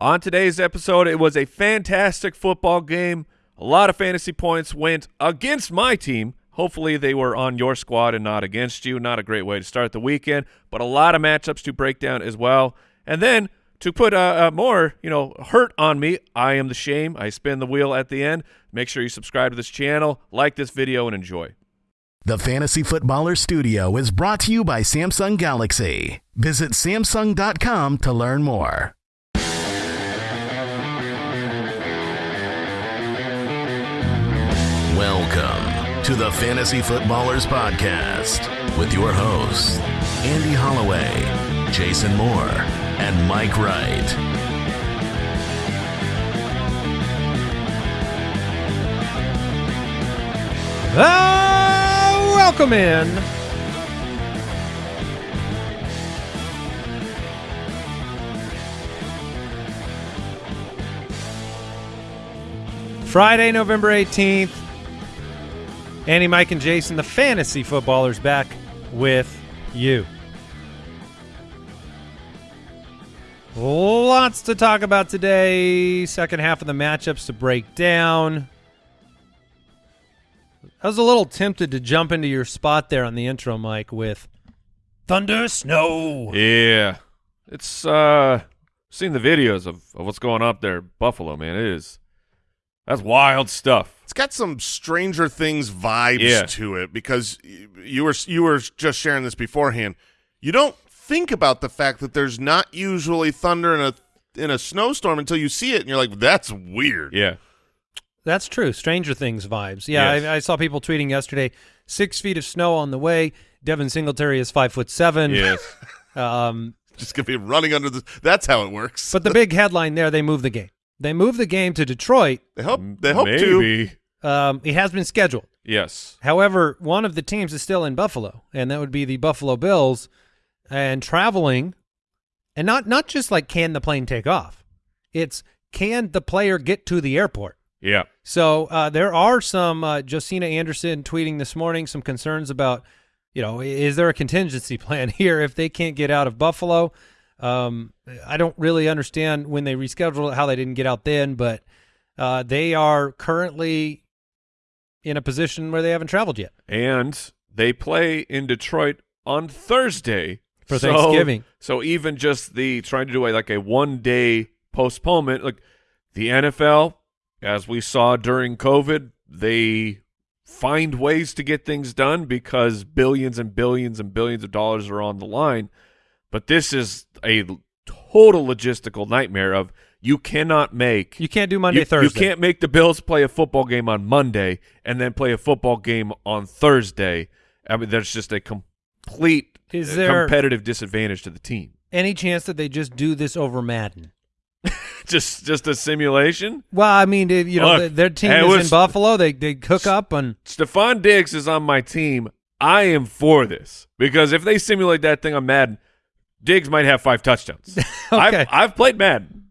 On today's episode, it was a fantastic football game. A lot of fantasy points went against my team. Hopefully they were on your squad and not against you. Not a great way to start the weekend, but a lot of matchups to break down as well. And then to put uh, uh, more, you know, hurt on me, I am the shame. I spin the wheel at the end. Make sure you subscribe to this channel, like this video, and enjoy. The Fantasy Footballer Studio is brought to you by Samsung Galaxy. Visit Samsung.com to learn more. Welcome to the Fantasy Footballers Podcast with your hosts, Andy Holloway, Jason Moore, and Mike Wright. Ah, welcome in. Friday, November 18th. Andy, Mike, and Jason, the fantasy footballers, back with you. Lots to talk about today. Second half of the matchups to break down. I was a little tempted to jump into your spot there on the intro, Mike, with thunder, snow. Yeah, it's uh, seen the videos of, of what's going up there, Buffalo. Man, it is that's wild stuff. It's got some Stranger Things vibes Yeah. to it because you were you were just sharing this beforehand. You don't think about the fact that there's not usually thunder in a in a snowstorm until you see it, and you're like, "That's weird." Yeah, That's true. Stranger Things vibes. Yeah, Yes. I, I saw people tweeting yesterday. Six feet of snow on the way. Devin Singletary is five foot seven. yes, Um, Just gonna be running under the. That's how it works. but the big headline there, they move the game. They moved the game to Detroit. they hope they hope to. maybe. Um, it has been scheduled. Yes, However, one of the teams is still in Buffalo, and that would be the Buffalo Bills, and traveling, and not not just like can the plane take off, it's can the player get to the airport. yeah, So uh, there are some uh, Josina Anderson tweeting this morning some concerns about, you know, is there a contingency plan here if they can't get out of Buffalo? Um, I don't really understand when they rescheduled it how they didn't get out then, but uh, they are currently in a position where they haven't traveled yet. and they play in Detroit on Thursday For So- Thanksgiving. So even just the trying to do a like a one day postponement, like the NFL, as we saw during COVID, they find ways to get things done because billions and billions and billions of dollars are on the line. But this is a total logistical nightmare of you cannot make You can't do Monday, you, Thursday. You can't make the Bills play a football game on Monday and then play a football game on Thursday. I mean, there's just a complete Is uh, there- competitive disadvantage to the team. Any chance that they just do this over Madden? Just, just a simulation. Well, I mean, you know, Look, their- their team is was- in Buffalo. They they hook up and Stefon Diggs is on my team. I am for this because if they simulate that thing on Madden, Diggs might have five touchdowns. Okay. I've, I've played Madden.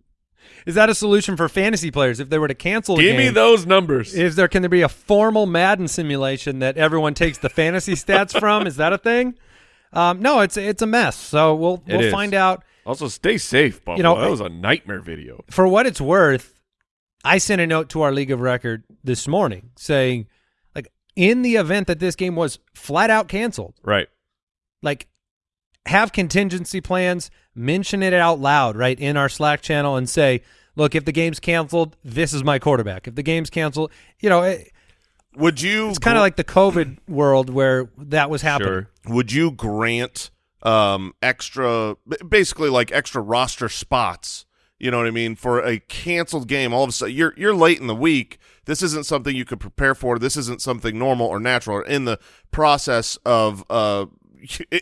is that a solution for fantasy players if they were to cancel? Give me those numbers. Is there can there be a formal Madden simulation that everyone takes the fantasy stats from? Is that a thing? Um, no, it's it's a mess. So we'll It we'll is. find out. also, stay safe, Buffalo. You know, that was a nightmare video. For what it's worth, I sent a note to our league of record this morning saying, like, in the event that this game was flat out canceled, Right. like, have contingency plans, mention it out loud, right, in our Slack channel, and say, look, if the game's canceled, this is my quarterback. If the game's canceled, you know, it, Would you? it's kind of like the COVID world where that was happening. Sure. would you grant um extra basically like extra roster spots you know what i mean for a canceled game all of a sudden you're you're late in the week this isn't something you could prepare for this isn't something normal or natural or in the process of uh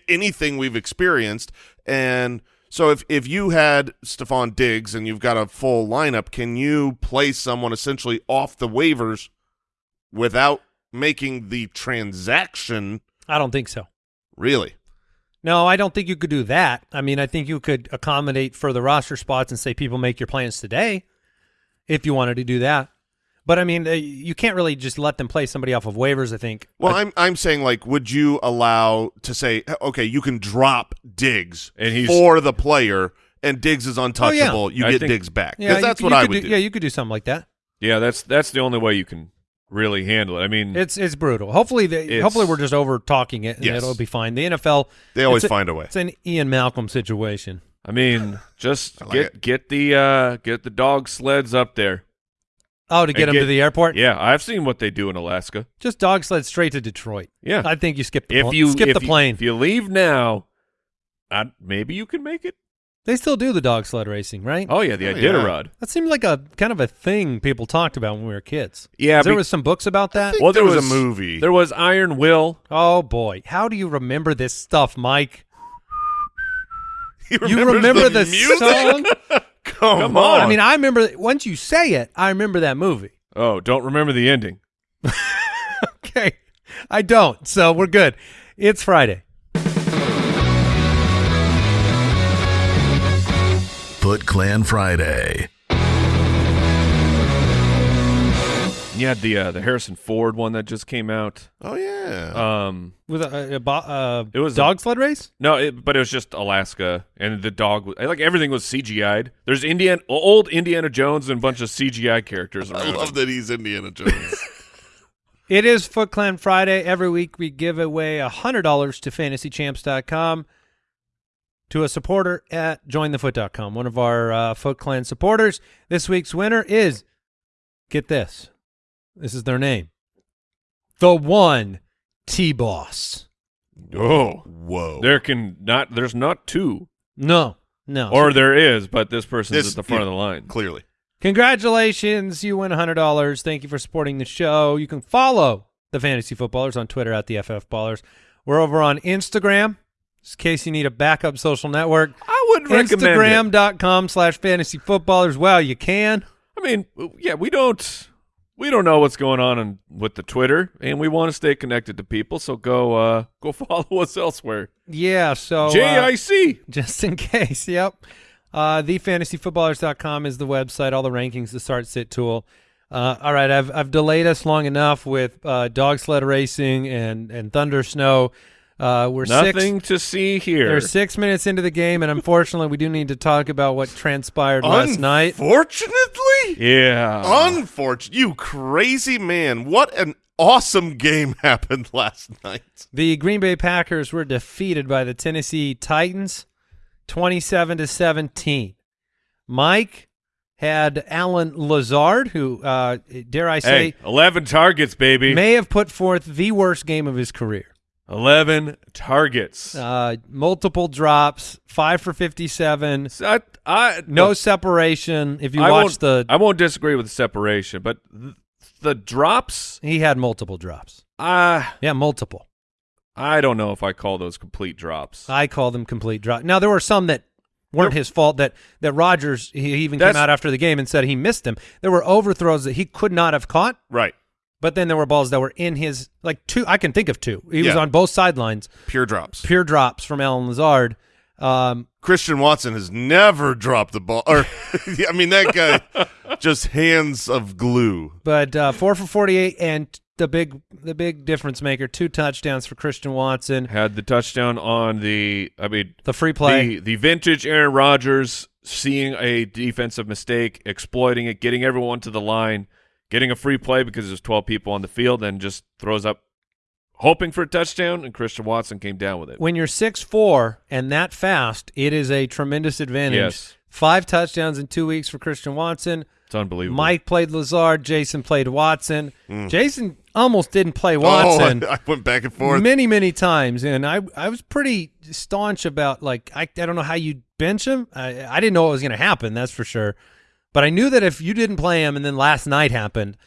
anything we've experienced and so if if you had Stefon Diggs and you've got a full lineup can you play someone essentially off the waivers without making the transaction I don't think so. really No, I don't think you could do that. I mean, I think you could accommodate for the roster spots and say people make your plans today if you wanted to do that. But I mean, uh, you can't really just let them play somebody off of waivers. I think. Well, I'm I'm saying like, would you allow to say, okay, you can drop Diggs And he's- for the player, and Diggs is untouchable, you I get think- Diggs back. Yeah, Because you that's could- what you I would do, do. Yeah, you could do something like that. Yeah, that's that's the only way you can really handle it. I mean, It's it's brutal. Hopefully, they, It's- hopefully we're just over talking it, and Yes. it'll be fine. The NFL, They always a- find a way. It's an Ian Malcolm situation. I mean, just I like get it. get the uh get the dog sleds up there. Oh, to get And him get- to the airport. Yeah, I've seen what they do in Alaska. Just dog sled straight to Detroit. Yeah, I think you skip the if pl- you skip if the you- plane. if you leave now, I, maybe you can make it. they still do the dog sled racing, right? Oh yeah, the Oh, Iditarod. That seemed like a kind of a thing people talked about when we were kids. Yeah, there be- was some books about that. Well, there there was, was- a movie. There was Iron Will. Oh boy, how do you remember this stuff, Mike? He You remembers remember the, music? song? Come, Come on. on. I mean, I remember once you say it, I remember that movie. Oh, don't remember the ending. Okay, I don't, so we're good. It's Friday. Foot Clan Friday. You had the uh, the Harrison Ford one that just came out. oh yeah. Um, With a, a, bo- uh, It was a- dog sled race. no, it, but it was just Alaska, and the dog. was- Like everything was CGI'd. There's Indian old Indiana Jones and a bunch of CGI characters I around. love that he's Indiana Jones. It is Foot Clan Friday. Every week we give away a $100 to fantasychamps.com to a supporter at jointhefoot.com, one of our uh, Foot Clan supporters. This week's winner is, get this, this is their name, the one T-Boss. Oh, Whoa. there can not. There's not two, No, no. or there is, but this person's This- at the front yeah. of the line. Clearly. Congratulations, you win $100. Thank you for supporting the show. You can follow the Fantasy Footballers on Twitter at the FF Ballers. We're over on Instagram, just in case you need a backup social network. I would recommend it. Instagram.com slash fantasy footballers. Well, you can. I mean, yeah, we don't we don't know what's going on in, with the Twitter, and we want to stay connected to people. So go uh go follow us elsewhere. Yeah, so uh, JIC. just in case. Yep. Uh, thefantasyfootballers.com is the website, all the rankings, the start sit tool. Uh, all right, I've I've delayed us long enough with uh, dog sled racing and and thunder snow. Uh, we're Nothing six. to see here. We're six minutes into the game, and unfortunately, we do need to talk about what transpired last night. Unfortunately, yeah. unfortunate. You crazy man! What an awesome game happened last night. The Green Bay Packers were defeated by the Tennessee Titans, twenty-seven to seventeen. Mike had Allen Lazard, who, uh, dare I say, hey, 11 targets, baby. may have put forth the worst game of his career. 11 targets. Uh, multiple drops, five for fifty-seven, I, I, no look, separation. If you I watch the, I won't disagree with the separation, but th- the drops, he had multiple drops. uh, Yeah, multiple. I don't know if I call those complete drops. I call them complete drop. Now there were some that weren't his fault. That that Rodgers he even came out after the game and said he missed them. There were overthrows that he could not have caught, Right. But then there were balls that were in his like two. I can think of two. He was on both sidelines, Pure drops. pure drops from Allen Lazard. Um, Christian Watson has never dropped the ball. Or, I mean, that guy just hands of glue. but uh, four for forty-eight, and the big the big difference maker, two touchdowns for Christian Watson. Had the touchdown on the, I mean, The free play. the, the vintage Aaron Rodgers seeing a defensive mistake, exploiting it, getting everyone to the line, getting a free play because there's 12 people on the field, and just throws up, hoping for a touchdown, and Christian Watson came down with it. when you're six four and that fast, it is a tremendous advantage. Yes. Five touchdowns in two weeks for Christian Watson. It's unbelievable. Mike played Lazard. Jason played Watson. Mm. Jason almost didn't play oh, Watson Oh, I, I went back and forth. many, many times, and I I was pretty staunch about like I I don't know how you bench him. I I didn't know what was going to happen. That's for sure. But I knew that if you didn't play him, and then last night happened,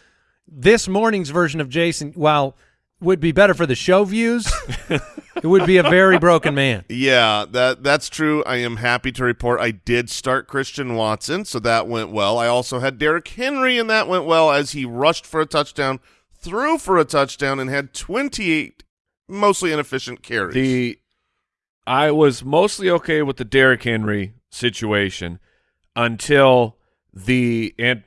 this morning's version of Jason, while would be better for the show views, it would be a very broken man. Yeah, that that's true. I am happy to report I did start Christian Watson, so that went well. I also had Derrick Henry, and that went well as he rushed for a touchdown, threw for a touchdown, and had 28 mostly inefficient carries. The I was mostly okay with the Derrick Henry situation until the and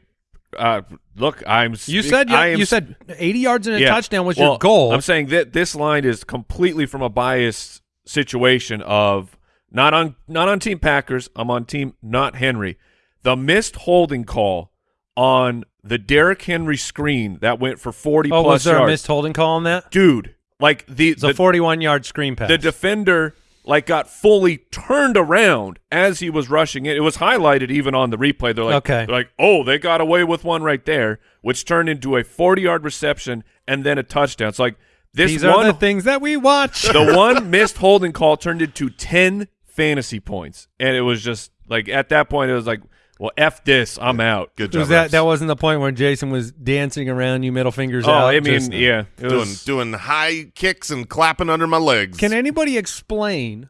uh, look, I'm You said I am you said 80 yards and a Yeah. touchdown was Well, your goal. I'm saying that this line is completely from a biased situation of Not on not on Team Packers. I'm on Team not Henry. The missed holding call on the Derrick Henry screen that went for 40 Oh, plus was there yards. a missed holding call on that? Dude, like the It's a the, 41 yard screen pass. the defender like got fully turned around as he was rushing it. It was highlighted even on the replay. They're like, Okay. they're like, oh, they got away with one right there, which turned into a 40 yard reception and then a touchdown. It's like this These one are the things that we watch. the one missed holding call turned into 10 fantasy points. And it was just like at that point it was like, well, F this, I'm out. Good job. was that Rex. that wasn't the point where Jason was dancing around you, middle fingers Oh, out? I mean, just- yeah. It doing was doing high kicks and clapping under my legs. Can anybody explain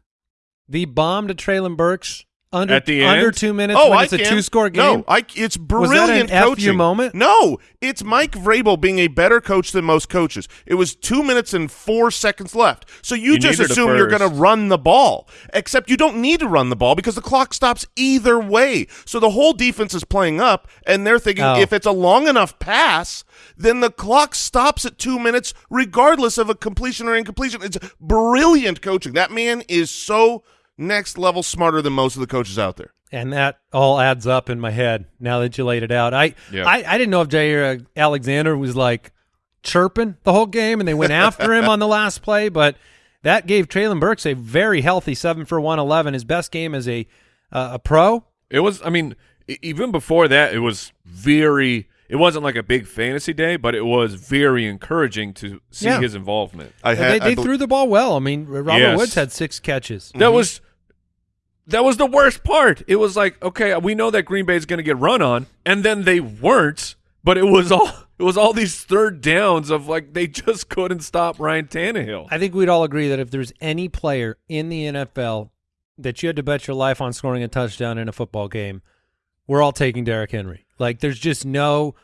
the bomb to Treylon Burks under At the end? under two minutes Oh, when I it's a can. two score game? No, I, it's brilliant an F you coaching. moment? No, it's Mike Vrabel being a better coach than most coaches. It was two minutes and four seconds left, so you, You just assume you're going to run the ball. Except you don't need to run the ball because the clock stops either way. So the whole defense is playing up, and they're thinking Oh. if it's a long enough pass, then the clock stops at two minutes, regardless of a completion or incompletion. It's brilliant coaching. That man is so next level smarter than most of the coaches out there. and that all adds up in my head now that you laid it out. I Yeah. I, I didn't know if Jaire Alexander was like chirping the whole game and they went after him on the last play, but that gave Treylon Burks a very healthy seven for one eleven, his best game as a uh, a pro. It was. I mean, even before that, it was very. It wasn't like a big fantasy day, but it was very encouraging to see Yeah. his involvement. I they had, I they bel- threw the ball well. I mean, Robert Yes. Woods had six catches. That was. That was the worst part. It was like, okay, we know that Green Bay is going to get run on, and then they weren't. But it was all. It was all these third downs of like they just couldn't stop Ryan Tannehill. I think we'd all agree that if there's any player in the NFL that you had to bet your life on scoring a touchdown in a football game, we're all taking Derrick Henry. Like there's just no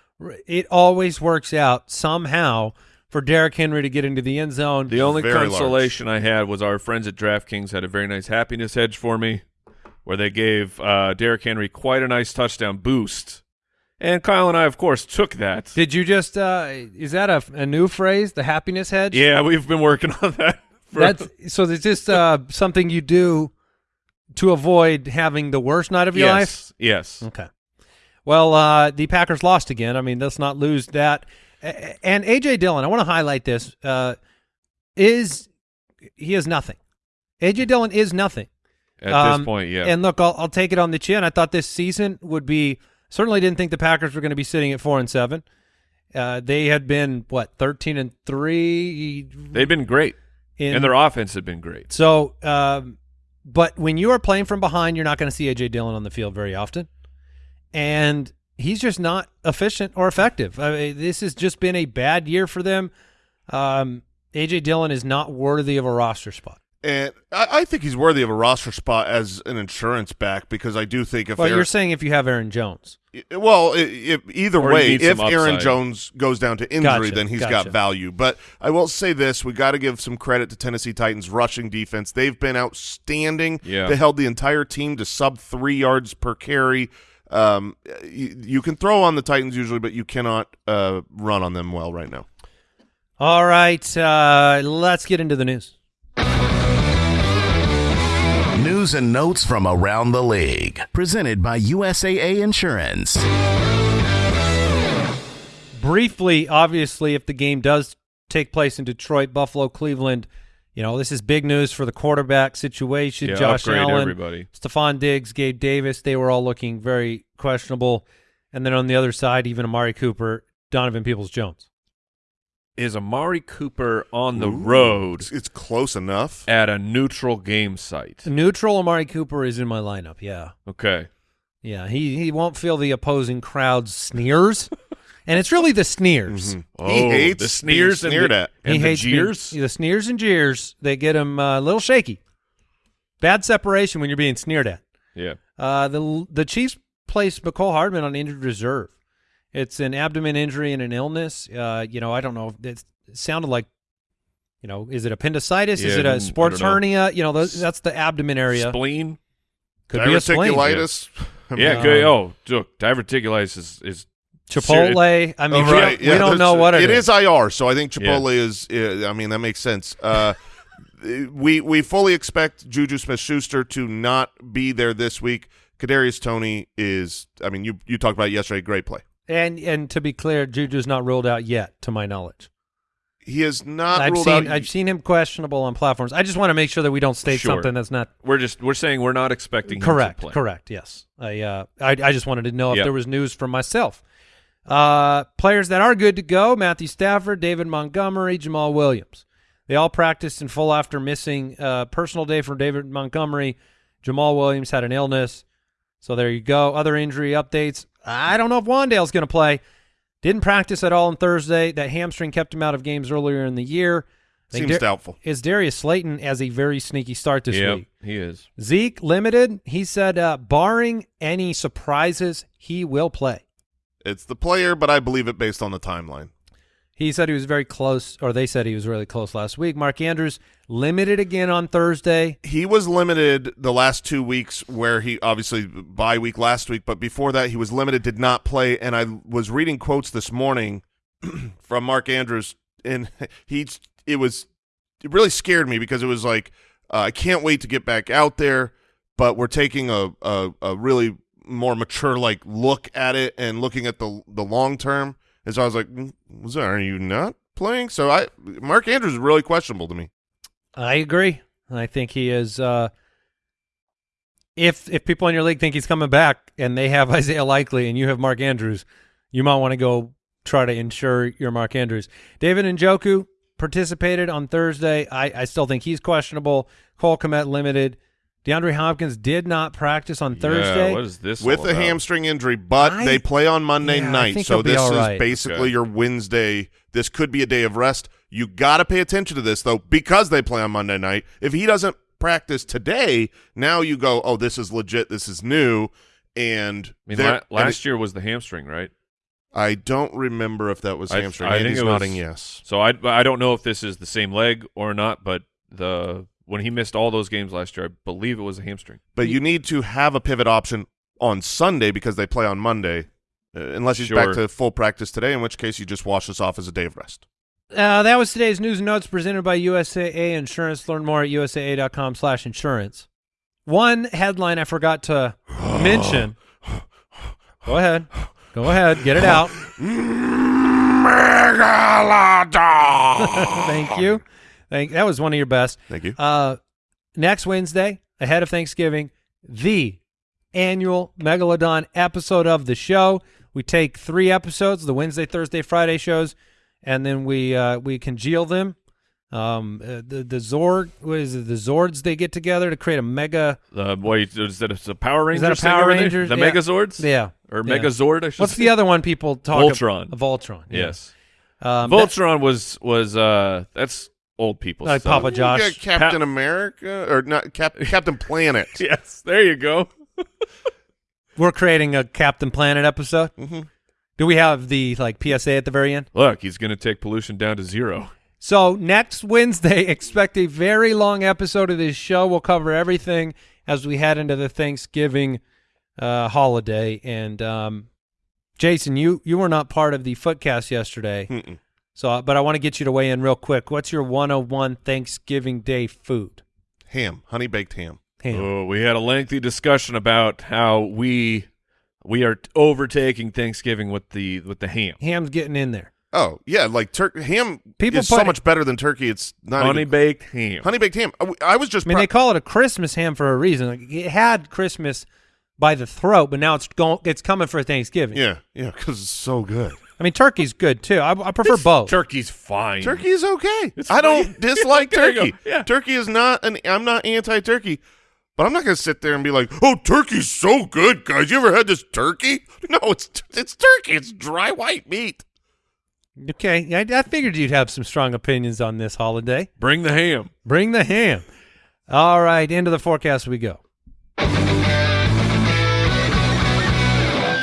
it always works out somehow for Derrick Henry to get into the end zone. The only Very large. consolation I had was our friends at DraftKings had a very nice happiness hedge for me, where they gave uh, Derrick Henry quite a nice touchdown boost, and Kyle and I, of course, took that. Did you just uh is that a, a new phrase, the happiness hedge? yeah, we've been working on that. For, That's so it's just uh something you do to avoid having the worst night of your life? yes, yes. Okay. Well, uh, the Packers lost again. I mean, let's not lose that. And AJ Dillon, I want to highlight this. Uh, is he is nothing. AJ Dillon is nothing. At Um, this point, yeah. And look, I'll, I'll take it on the chin. I thought this season would be certainly didn't think the Packers were going to be sitting at four and seven. Uh, they had been what thirteen and three. They've been great, in, and their offense had been great. so, um, but when you are playing from behind, you're not going to see AJ Dillon on the field very often, and he's just not efficient or effective. I mean, this has just been a bad year for them. Um, AJ Dillon is not worthy of a roster spot. And I, I think he's worthy of a roster spot as an insurance back because I do think if Well, Aaron, you're saying if you have Aaron Jones, well, i- if, either Or way, if Aaron. Jones goes down to injury, Gotcha, then he's gotcha. got value. But I will say this: we got to give some credit to Tennessee Titans rushing defense. They've been outstanding. Yeah. They held the entire team to sub three yards per carry. Um, you, you can throw on the Titans usually, but you cannot uh, run on them well right now. all right, uh, let's get into the news. News and notes from around the league. Presented by USAA Insurance. briefly, obviously, if the game does take place in Detroit, Buffalo, Cleveland, you know, this is big news for the quarterback situation. Yeah, Josh Allen, everybody. Stefon Diggs, Gabe Davis, they were all looking very questionable. And then on the other side, even Amari Cooper, Donovan Peoples Jones. Is Amari Cooper on the Ooh, road It's, it's close enough. at a neutral game site? Neutral Amari Cooper is in my lineup. Yeah. Okay. Yeah. He, he won't feel the opposing crowd's sneers. and it's really the sneers. Mhm. Oh, he hates the sneers being and sneered the, at. and he the hates being- jeers. the sneers and jeers, they get him uh, a little shaky. Bad separation when you're being sneered at. yeah. Uh, the the Chiefs placed Mecole Hardman on injured reserve. It's an abdomen injury and an illness. Uh, you know, I don't know. If it sounded like, you know, is it appendicitis? is it I a don't sports hernia? You know, those, that's the abdomen area. Spleen. Could be a spleen. Diverticulitis. I mean, Yeah. Um, good. Oh, look, diverticulitis is is Chipotle. I mean, Oh, we, right. don't, yeah, we don't know that's- what it is. is IR, so I think Chipotle is. Uh, I mean, that makes sense. Uh, we we fully expect Juju Smith-Schuster to not be there this week. Kadarius Toney is. I mean, you you talked about it yesterday. Great play. And and to be clear, Juju's not ruled out yet, to my knowledge. He is not I've ruled seen out. I've seen him questionable on platforms. I just want to make sure that we don't state Sure. something that's not We're just we're saying we're not expecting him correct. to play. Correct. Yes. I uh I I just wanted to know if there was news for myself. Uh, players that are good to go: Matthew Stafford, David Montgomery, Jamaal Williams. They all practiced in full after missing uh, personal day for David Montgomery. Jamaal Williams had an illness, so there you go. Other injury updates: I don't know if Wan'Dale's going to play. Didn't practice at all on Thursday. That hamstring kept him out of games earlier in the year. I Seems Dar- doubtful. Is Darius Slayton as a very sneaky start this Yep, week? he is. Zeke limited. He said, uh, barring any surprises, he will play. It's the player, but I believe it based on the timeline. He said he was very close, or they said he was really close last week. Mark Andrews limited again on Thursday. He was limited the last two weeks, where he obviously bye week last week, but before that he was limited, did not play. And I was reading quotes this morning from Mark Andrews, and he it was it really scared me because it was like uh, I can't wait to get back out there, but we're taking a a, a really more mature like look at it and looking at the the long term. And so I was like, "Mm, was are you not playing? So I Mark Andrews is really questionable to me. I agree. I think he is. Uh, if if people in your league think he's coming back and they have Isaiah Likely and you have Mark Andrews, you might want to go try to ensure your Mark Andrews. David and Njoku participated on Thursday. I, I still think he's questionable. Cole Kmet limited. DeAndre Hopkins did not practice on Thursday. Yeah, what is this with all a about? hamstring injury, but I- they play on Monday Yeah, night, so this all is basically Okay. your Wednesday. This could be a day of rest. You got to pay attention to this though, because they play on Monday night. If he doesn't practice today, now you go, oh, this is legit. This is new, and I mean, they're- la- and last it- year was the hamstring, right? I don't remember if that was I- hamstring. I think it was- nodding yes. So I I don't know if this is the same leg or not, but the when he missed all those games last year, I believe it was a hamstring. But you need to have a pivot option on Sunday because they play on Monday, uh, unless he's Sure. back to full practice today. In which case, you just wash this off as a day of rest. Uh, that was today's news and notes presented by USAA Insurance. Learn more at usaa.com slash insurance. One headline I forgot to mention. Go ahead. Go ahead. Get it out. Thank you. Thank, that was one of your best. Thank you. Uh, next Wednesday, ahead of Thanksgiving, the annual Megalodon episode of the show. We take three episodes, the Wednesday, Thursday, Friday shows, and then we uh, we congeal them. Um, uh, the the Zord, what is it? The Zords they get together to create a mega. The boy is that a, a Power Rangers? that a Power? Rangers? The Yeah. Megazords? Yeah, or yeah. Megazord? I should What's say. the other one people talk? Voltron. About? Voltron. yeah. Yes, Um, Voltron was was uh that's old people Like stuff. Papa Josh. You got Captain America or not Cap, Captain Planet. Yes, there you go. we're creating a Captain Planet episode. hmm Do we have the like PSA at the very end? Look, he's going to take pollution down to zero. So next Wednesday, expect a very long episode of this show. We'll cover everything as we head into the Thanksgiving uh, holiday. And um, Jason, you you were not part of the Footcast yesterday, Mm-mm. So uh, but I want to get you to weigh in real quick. What's your 101 Thanksgiving Day food? Ham, honey baked ham. Ham. Oh, we had a lengthy discussion about how we we are overtaking Thanksgiving with the with the ham. Ham's getting in there. Oh yeah, like tur- ham People is so much better than turkey. It's not Honey even, baked ham. honey baked ham. Uh, I was just I mean, pro- they call it a Christmas ham for a reason. Like, it had Christmas by the throat, but now it's going. It's coming for Thanksgiving. yeah yeah because it's so good. I mean, turkey's good too. I, I prefer both. Turkey's fine. Turkey is okay. It's I don't fine. dislike There you go. turkey. Yeah. Turkey is not an. I'm not anti-turkey, but I'm not going to sit there and be like, "Oh, turkey's so good, guys. You ever had this turkey?" No, it's it's turkey. It's dry white meat. Okay, I, I figured you'd have some strong opinions on this holiday. Bring the ham. Bring the ham. All right, into the forecast we go.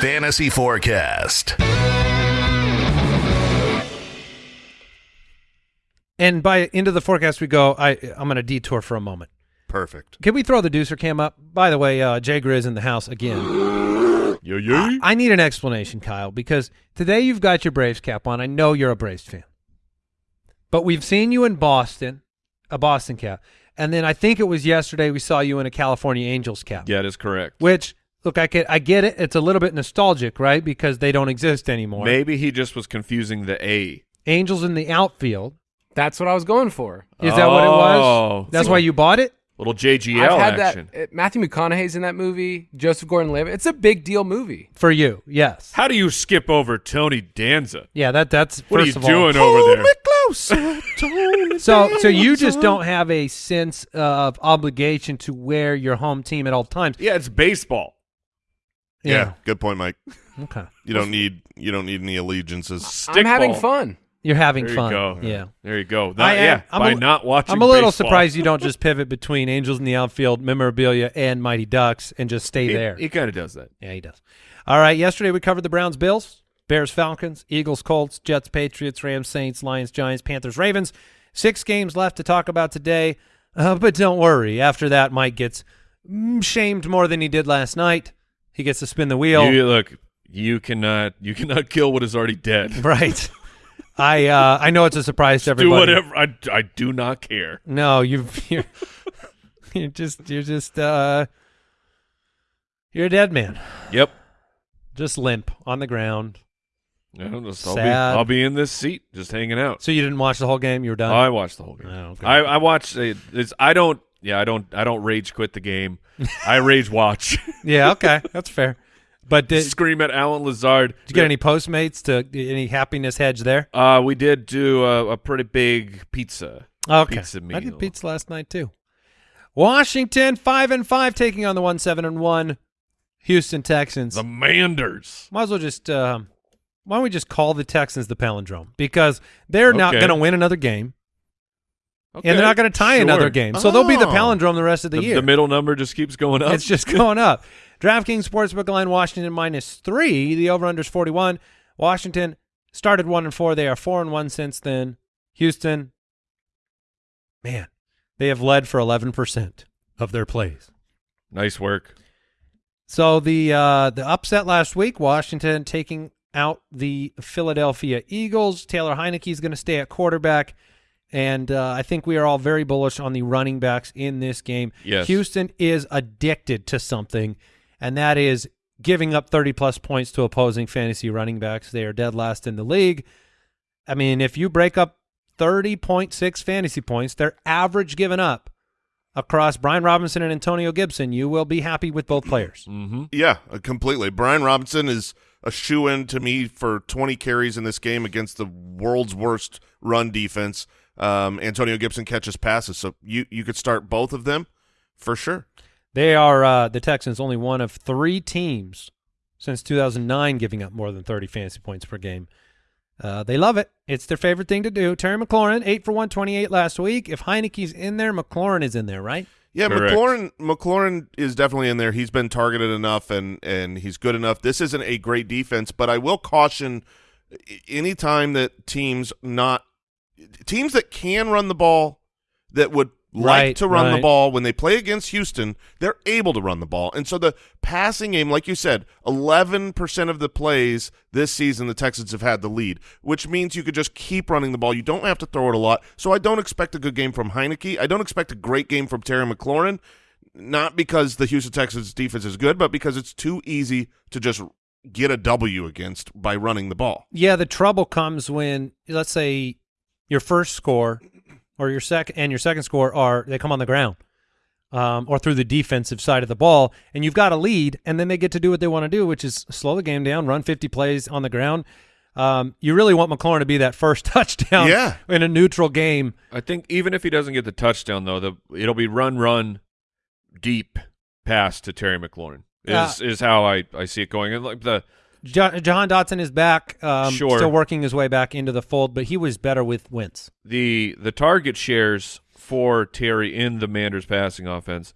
Fantasy Forecast. And by into the forecast we go, I I'm going to detour for a moment. Perfect. Can we throw the deucer cam up? By the way, uh, Jay Grizz in the house again. Yo yo. I need an explanation, Kyle, because today you've got your Braves cap on. I know you're a Braves fan, but we've seen you in Boston. a Boston cap, and then I think it was yesterday we saw you in a California Angels cap. Yeah, that is correct. Which look, I get, I get it. It's a little bit nostalgic, right? Because they don't exist anymore. Maybe he just was confusing the A. Angels in the outfield. That's what I was going for. Is that what it was? Oh. That's why you bought it. Little JGL I've had action. that. uh, Matthew McConaughey's in that movie. Joseph Gordon-Levitt. It's a big deal movie. For you, yes. How do you skip over Tony Danza? Yeah, that that's What first are of you all. doing over there? closer, Tony So so you just don't have a sense of obligation to wear your home team at all times. Yeah, it's baseball. Yeah. good point, Mike. Okay. You don't need you don't need any allegiances. Stickball. I'm having fun. You're having There fun. you go. Yeah. There you go. Not, I am- yeah, I'm by a- not watching I'm a little baseball. surprised you don't just pivot between Angels in the outfield, memorabilia, and Mighty Ducks and just stay He- there. He, kind of does that. yeah, he does. All right. Yesterday we covered the Browns, Bills, Bears, Falcons, Eagles, Colts, Jets, Patriots, Rams, Saints, Lions, Giants, Panthers, Ravens. Six games left to talk about today. Uh, but don't worry. After that, Mike gets mm, shamed more than he did last night. He gets to spin the wheel. You, look, you cannot you cannot kill what is already dead. Right. I uh, I know it's a surprise to Do everybody. whatever. I, I do not care. No, you've you're, you're just you're just uh you're a dead man. Yep. Just limp on the ground. I'll, just, I'll, be, I'll be in this seat just hanging out. So you didn't watch the whole game. You were done. I watched the whole game. Oh, okay. I, I watched it. It's, I don't. Yeah, I don't. I don't rage quit the game. I rage watch. yeah. Okay. That's fair. But did, Scream at Allen Lazard. Did you get any Postmates to any happiness hedge there? Uh, we did do a, a pretty big pizza. Okay. Pizza I did pizza last night too. Washington five and five taking on the one seven and one Houston Texans. The Manders. Might as well just um, why don't we just call the Texans the palindrome because they're not going to win another game Okay. and they're not going to tie sure. another game, so they'll be the Oh. palindrome the rest of the, The, year. the middle number just keeps going up. It's just going up. DraftKings Sportsbook line Washington minus three. The over under is forty one. Washington started one and four. They are four and one since then. Houston, man, they have led for eleven percent of their plays. nice work. So the uh, the upset last week, Washington taking out the Philadelphia Eagles. Taylor Heinicke is going to stay at quarterback, and uh, I think we are all very bullish on the running backs in this game. Yes. Houston is addicted to something, and that is giving up 30 plus points to opposing fantasy running backs. They are dead last in the league. I mean, if you break up 30.6 fantasy points, their average given up across Brian Robinson and Antonio Gibson, you will be happy with both players. Mm-hmm. Yeah, uh, completely. Brian Robinson is a shoe in to me for 20 carries in this game against the world's worst run defense. Um, Antonio Gibson catches passes, so you you could start both of them for sure. They are uh, the Texans only one of three teams since 2009 giving up more than 30 fantasy points per game. Uh, they love it. It's their favorite thing to do. Terry McLaurin, 8 for 128 last week. If Heinicke's in there, McLaurin is in there, right? Yeah, Correct. McLaurin McLaurin is definitely in there. He's been targeted enough and and he's good enough. This isn't a great defense, but I will caution i- anytime that teams not teams that can run the ball that would like Right, to run the ball when they play against Houston, they're able to run the ball. And so the passing game, like you said, 11% of the plays this season the Texans have had the lead, which means you could just keep running the ball. You don't have to throw it a lot. So I don't expect a good game from Heinicke. I don't expect a great game from Terry McLaurin, not because the Houston Texans defense is good, but because it's too easy to just get a W against by running the ball. Yeah, the trouble comes when, let's say, your first score or your second and your second score are they come on the ground um, or through the defensive side of the ball, and you've got a lead, and then they get to do what they want to do, which is slow the game down, run 50 plays on the ground. Um, you really want McLaurin to be that first touchdown Yeah. in a neutral game. I think even if he doesn't get the touchdown, though, the it'll be run, run, deep pass to Terry McLaurin. Is is how I, I see it going. And like the Jo- Jahan Dotson is back, um, Sure. still working his way back into the fold, but he was better with Wentz. the the target shares for Terry in the Manders passing offense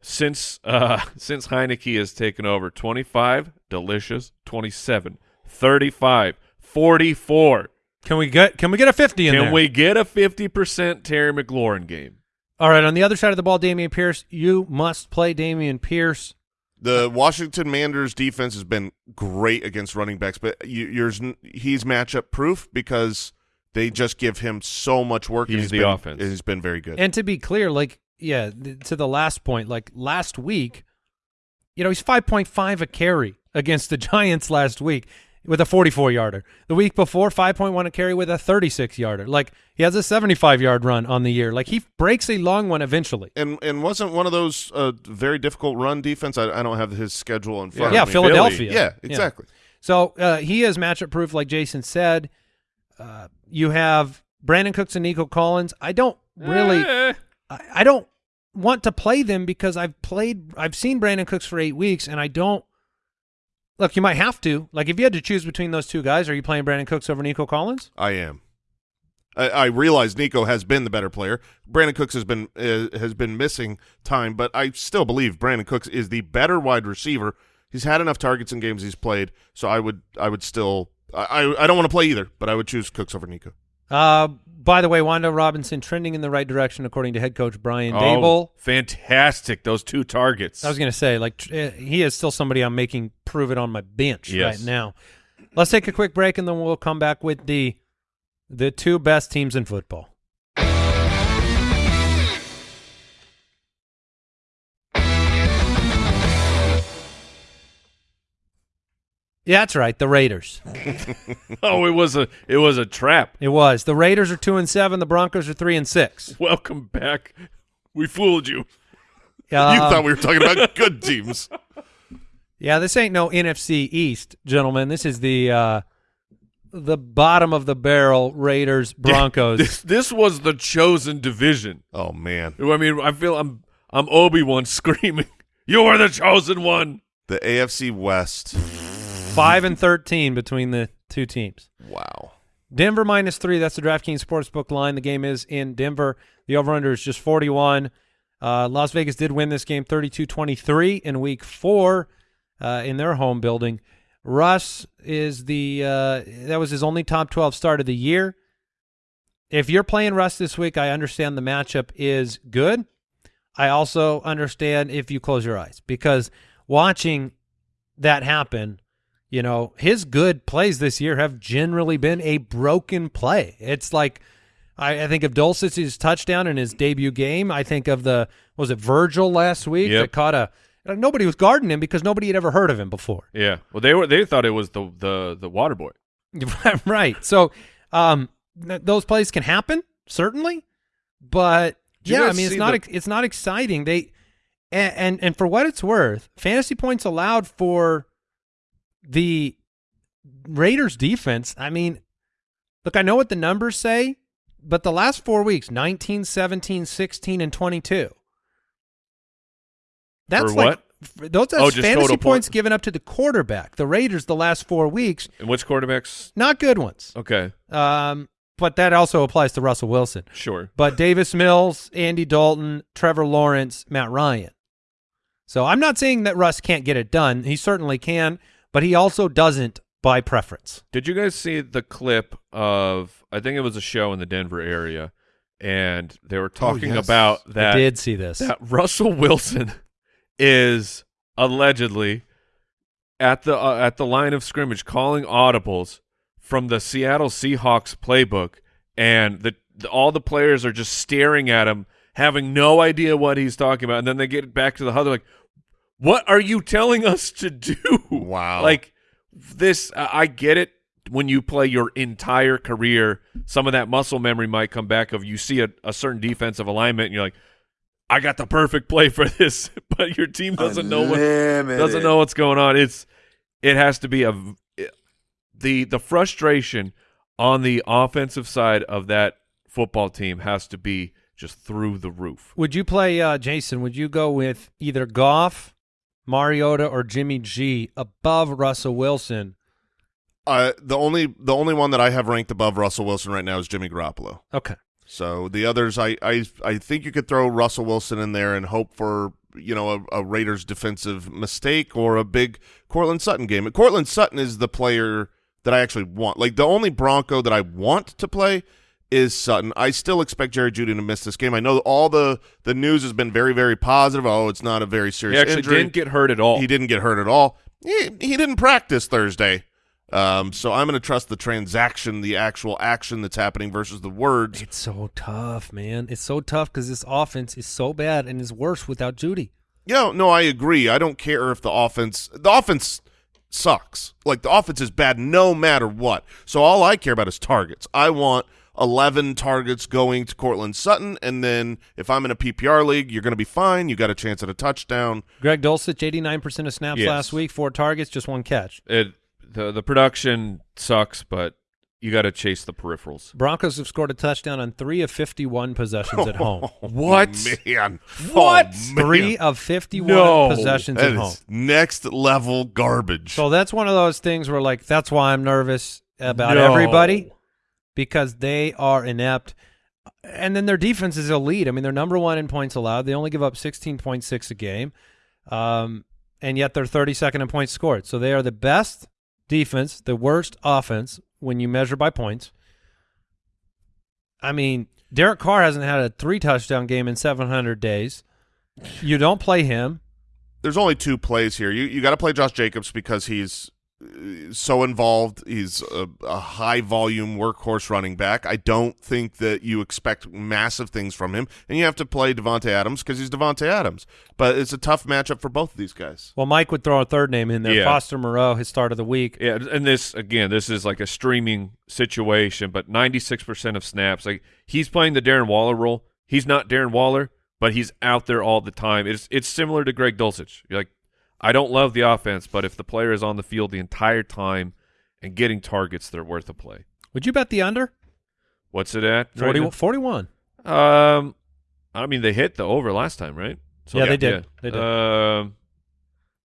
since uh since Heinicke has taken over 25 delicious 27 35 44 Can we get can we get a 50 in can there? we get a 50% Terry McLaurin game All right, on the other side of the ball, Dameon Pierce, you must play Dameon Pierce. The Washington Manders defense has been great against running backs, but you, yours he's matchup proof because They just give him so much work. and He's the been, offense. He's been very good. And to be clear, like yeah, th- to the last point, like last week, you know, he's five point five a carry against the Giants last week with a forty four yarder. The week before, five point one a carry with a thirty six yarder. Like he has a seventy five yard run on the year. Like he breaks a long one eventually. and and wasn't one of those uh, very difficult run defense. I, I don't have his schedule in front Yeah, of me. Philadelphia. Yeah, exactly. So uh, he is matchup proof, like Jason said. Uh, you have Brandin Cooks and Nico Collins. I don't really. Eh. I, I don't want to play them because I've played I've seen Brandin Cooks for eight weeks and I don't look you might have to like if you had to choose between those two guys are you playing Brandin Cooks over Nico Collins I am. I, I realize Nico has been the better player. Brandin Cooks has been uh, has been missing time, but I still believe Brandin Cooks is the better wide receiver. He's had enough targets in games he's played, so I would I would still I I, I don't want to play either, but I would choose Cooks over Nico. uh by the way Wan'Dale Robinson trending in the right direction according to head coach Brian Oh, Dable fantastic! Those two targets. I was going to say like uh, he is still somebody I'm making prove it on my bench Yes. right now let's take a quick break and then we'll come back with the the two best teams in football Yeah, that's right. The Raiders. oh, it was a it was a trap. It was. The Raiders are two and seven. The Broncos are three and six. Welcome back. We fooled you. Uh, you thought we were talking about good teams. yeah, this ain't no NFC East, gentlemen. This is the uh, the bottom of the barrel Raiders Broncos. This this was the chosen division. Oh man, I mean, I feel I'm I'm Obi Wan screaming, "You are the chosen one." the AFC West. Five and thirteen between the two teams. Wow. Denver minus three. That's the DraftKings Sportsbook line. The game is in Denver. The over-under is just 41. Uh, Las Vegas did win this game 32-23 in week four uh, in their home building. Russ is the uh, that was his only top 12 start of the year. If you're playing Russ this week, I understand the matchup is good. I also understand if you close your eyes because watching that happen, you know, his good plays this year have generally been a broken play. It's like I, I think of Dulcich's touchdown in his debut game. I think of the was it Virgil last week Yep. that caught a nobody was guarding him because nobody had ever heard of him before. Yeah. Well, they were they thought it was the the the water boy. right. So um, th- those plays can happen certainly, but Did yeah, I mean it's not it's not exciting. They and, and and for what it's worth, fantasy points allowed for the Raiders defense. I mean, look, I know what the numbers say, but the last four weeks 19, 17, 16, and 22. That's like those that's Oh, just fantasy points point- given up to the quarterback. The Raiders the last four weeks, And which quarterbacks? not good ones. Okay, Um, but that also applies to Russell Wilson. sure. But Davis Mills, Andy Dalton, Trevor Lawrence, Matt Ryan. So I'm not saying that Russ can't get it done. He certainly can, but he also doesn't by preference. Did you guys see the clip of? I think it was a show in the Denver area, and they were talking yes. about that. I did see this. that Russell Wilson is allegedly at the uh, at the line of scrimmage calling audibles from the Seattle Seahawks playbook, and the, the all the players are just staring at him, having no idea what he's talking about, and then they get back to the huddle like, "What are you telling us to do?" Wow. Like this, I I get it. When you play your entire career, some of that muscle memory might come back. Of you see a, a certain defensive alignment, and you're like, I got the perfect play for this, but your team doesn't know what doesn't know what's going on. It's it has to be a the the frustration on the offensive side of that football team has to be just through the roof. Would you play, uh, Jason? Would you go with either Goff, Mariota, or Jimmy G above Russell Wilson? Uh, the only the only one that I have ranked above Russell Wilson right now is Jimmy Garoppolo. Okay. So the others, I I I think you could throw Russell Wilson in there and hope for you know a, a Raiders defensive mistake or a big Courtland Sutton game. And Courtland Sutton is the player that I actually want. Like the only Bronco that I want to play is Sutton. I still expect Jerry Jeudy to miss this game. I know all the the news has been very very positive. Oh, it's not a very He serious actually injury. didn't get hurt at all. He didn't get hurt at all. He, he didn't practice Thursday. Um, so I'm going to trust the transaction, the actual action that's happening versus the words. It's so tough, man. It's so tough because this offense is so bad and is worse without Jeudy. Yeah, no, I agree. I don't care if the offense the offense sucks. Like the offense is bad no matter what. So all I care about is targets. I want 11 targets going to Courtland Sutton and then if I'm in a PPR league, you're going to be fine. You got a chance at a touchdown. Greg Dulcich, 89% of snaps Yes. last week, four targets, just one catch. It the the production sucks, but you got to chase the peripherals. Broncos have scored a touchdown on three of 51 possessions at home. Oh, what? Man. What? Oh, man. Three of 51 No. possessions That at home. next level garbage. So that's one of those things where, like, that's why I'm nervous about No. everybody because they are inept. And then their defense is elite. I mean, they're number one in points allowed. They only give up 16.6 a game, um, and yet they're 32nd in points scored. So they are the best defense, the worst offense when you measure by points. I mean, Derek Carr hasn't had a three touchdown game in 700 days. You don't play him. There's only two plays here. You you got to play Josh Jacobs because he's so involved. He's a, a high volume workhorse running back. I don't think that you expect massive things from him, and you have to play Davante Adams because he's Davante Adams. But it's a tough matchup for both of these guys. Well, Mike would throw a third name in there. Yeah. Foster Moreau, his start of the week. Yeah, and this again, this is like a streaming situation, but 96% of snaps, like he's playing the Darren Waller role. He's not Darren Waller, but he's out there all the time. It's it's similar to Greg Dulcich. You're like, I don't love the offense, but if the player is on the field the entire time and getting targets, they're worth a play. Would you bet the under? What's it at? right 40, now? 41. Um, I mean, they hit the over last time, right? So Yeah, they did. They did. Um,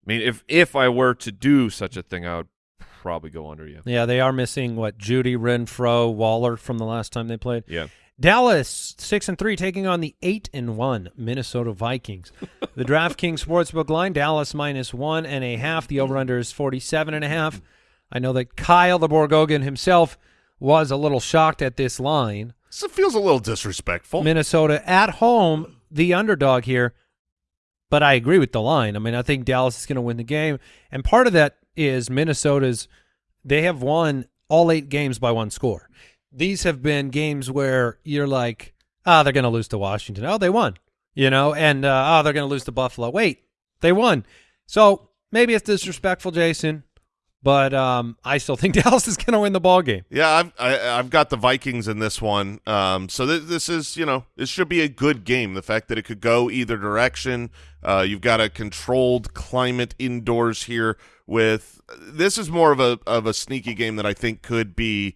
I mean, if if I were to do such a thing, I would probably go under. Yeah, Yeah, they are missing what Jeudy, Renfro, Waller from the last time they played. yeah. Dallas six and three taking on the eight and one Minnesota Vikings. the DraftKings Sportsbook line Dallas minus one and a half. The over under is forty seven and a half. I know that Kyle the Borgogan himself was a little shocked at this line. So it feels a little disrespectful. Minnesota at home, the underdog here. But I agree with the line. I mean, I think Dallas is going to win the game, and part of that is Minnesota's. They have won all eight games by one score. These have been games where you're like, ah, they're going to lose to Washington. Oh, they won, you know, and uh, oh, they're going to lose to Buffalo. Wait, they won. So maybe it's disrespectful, Jason, but um, I still think Dallas is going to win the ball game. Yeah, I've I, I've got the Vikings in this one. Um, so th- this is you know this should be a good game. The fact that it could go either direction. Uh, you've got a controlled climate indoors here. With this is more of a of a sneaky game that I think could be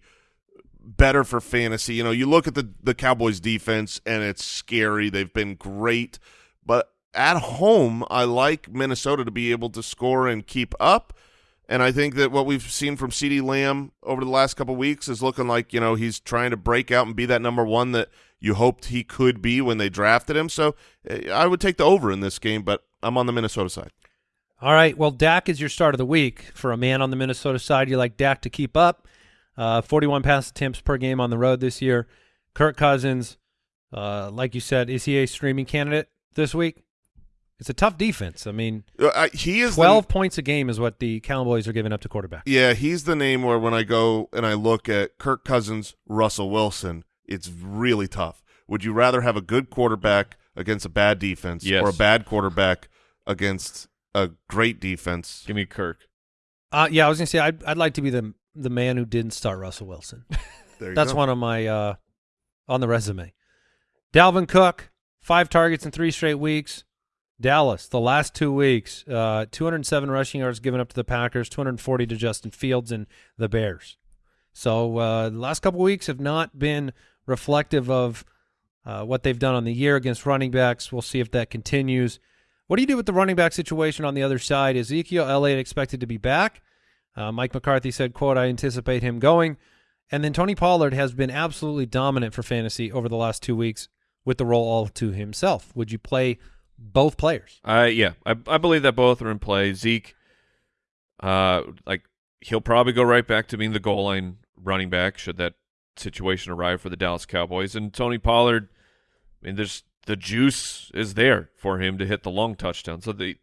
better for fantasy. You know, you look at the the Cowboys defense and it's scary. They've been great, but at home, I like Minnesota to be able to score and keep up. And I think that what we've seen from CeeDee Lamb over the last couple weeks is looking like, you know, he's trying to break out and be that number one that you hoped he could be when they drafted him. So eh, I would take the over in this game, but I'm on the Minnesota side. All right. Well, Dak is your start of the week. For a man on the Minnesota side, you like Dak to keep up. Uh, 41 pass attempts per game on the road this year. Kirk Cousins, uh, like you said, is he a streaming candidate this week? It's a tough defense. I mean, Uh, he is the- 12 points a game is what the Cowboys are giving up to quarterback. Yeah, he's the name where when I go and I look at Kirk Cousins, Russell Wilson, it's really tough. Would you rather have a good quarterback against a bad defense Yes. or a bad quarterback against a great defense? Give me Kirk. Uh, yeah, I was going to say, I'd, I'd like to be the the man who didn't start Russell Wilson. There you That's go. one of my uh, on the resume. Dalvin Cook, five targets in three straight weeks. Dallas, the last two weeks, uh, 207 rushing yards given up to the Packers, 240 to Justin Fields and the Bears. So uh, the last couple weeks have not been reflective of uh, what they've done on the year against running backs. We'll see if that continues. What do you do with the running back situation on the other side? Is Ezekiel Elliott expected to be back. Uh, Mike McCarthy said, "quote I anticipate him going." And then Tony Pollard has been absolutely dominant for fantasy over the last two weeks with the role all to himself. Would you play both players? I yeah, I I believe that both are in play. Zeke, uh, like he'll probably go right back to being the goal line running back should that situation arrive for the Dallas Cowboys. And Tony Pollard, I mean, there's the juice is there for him to hit the long touchdown. So the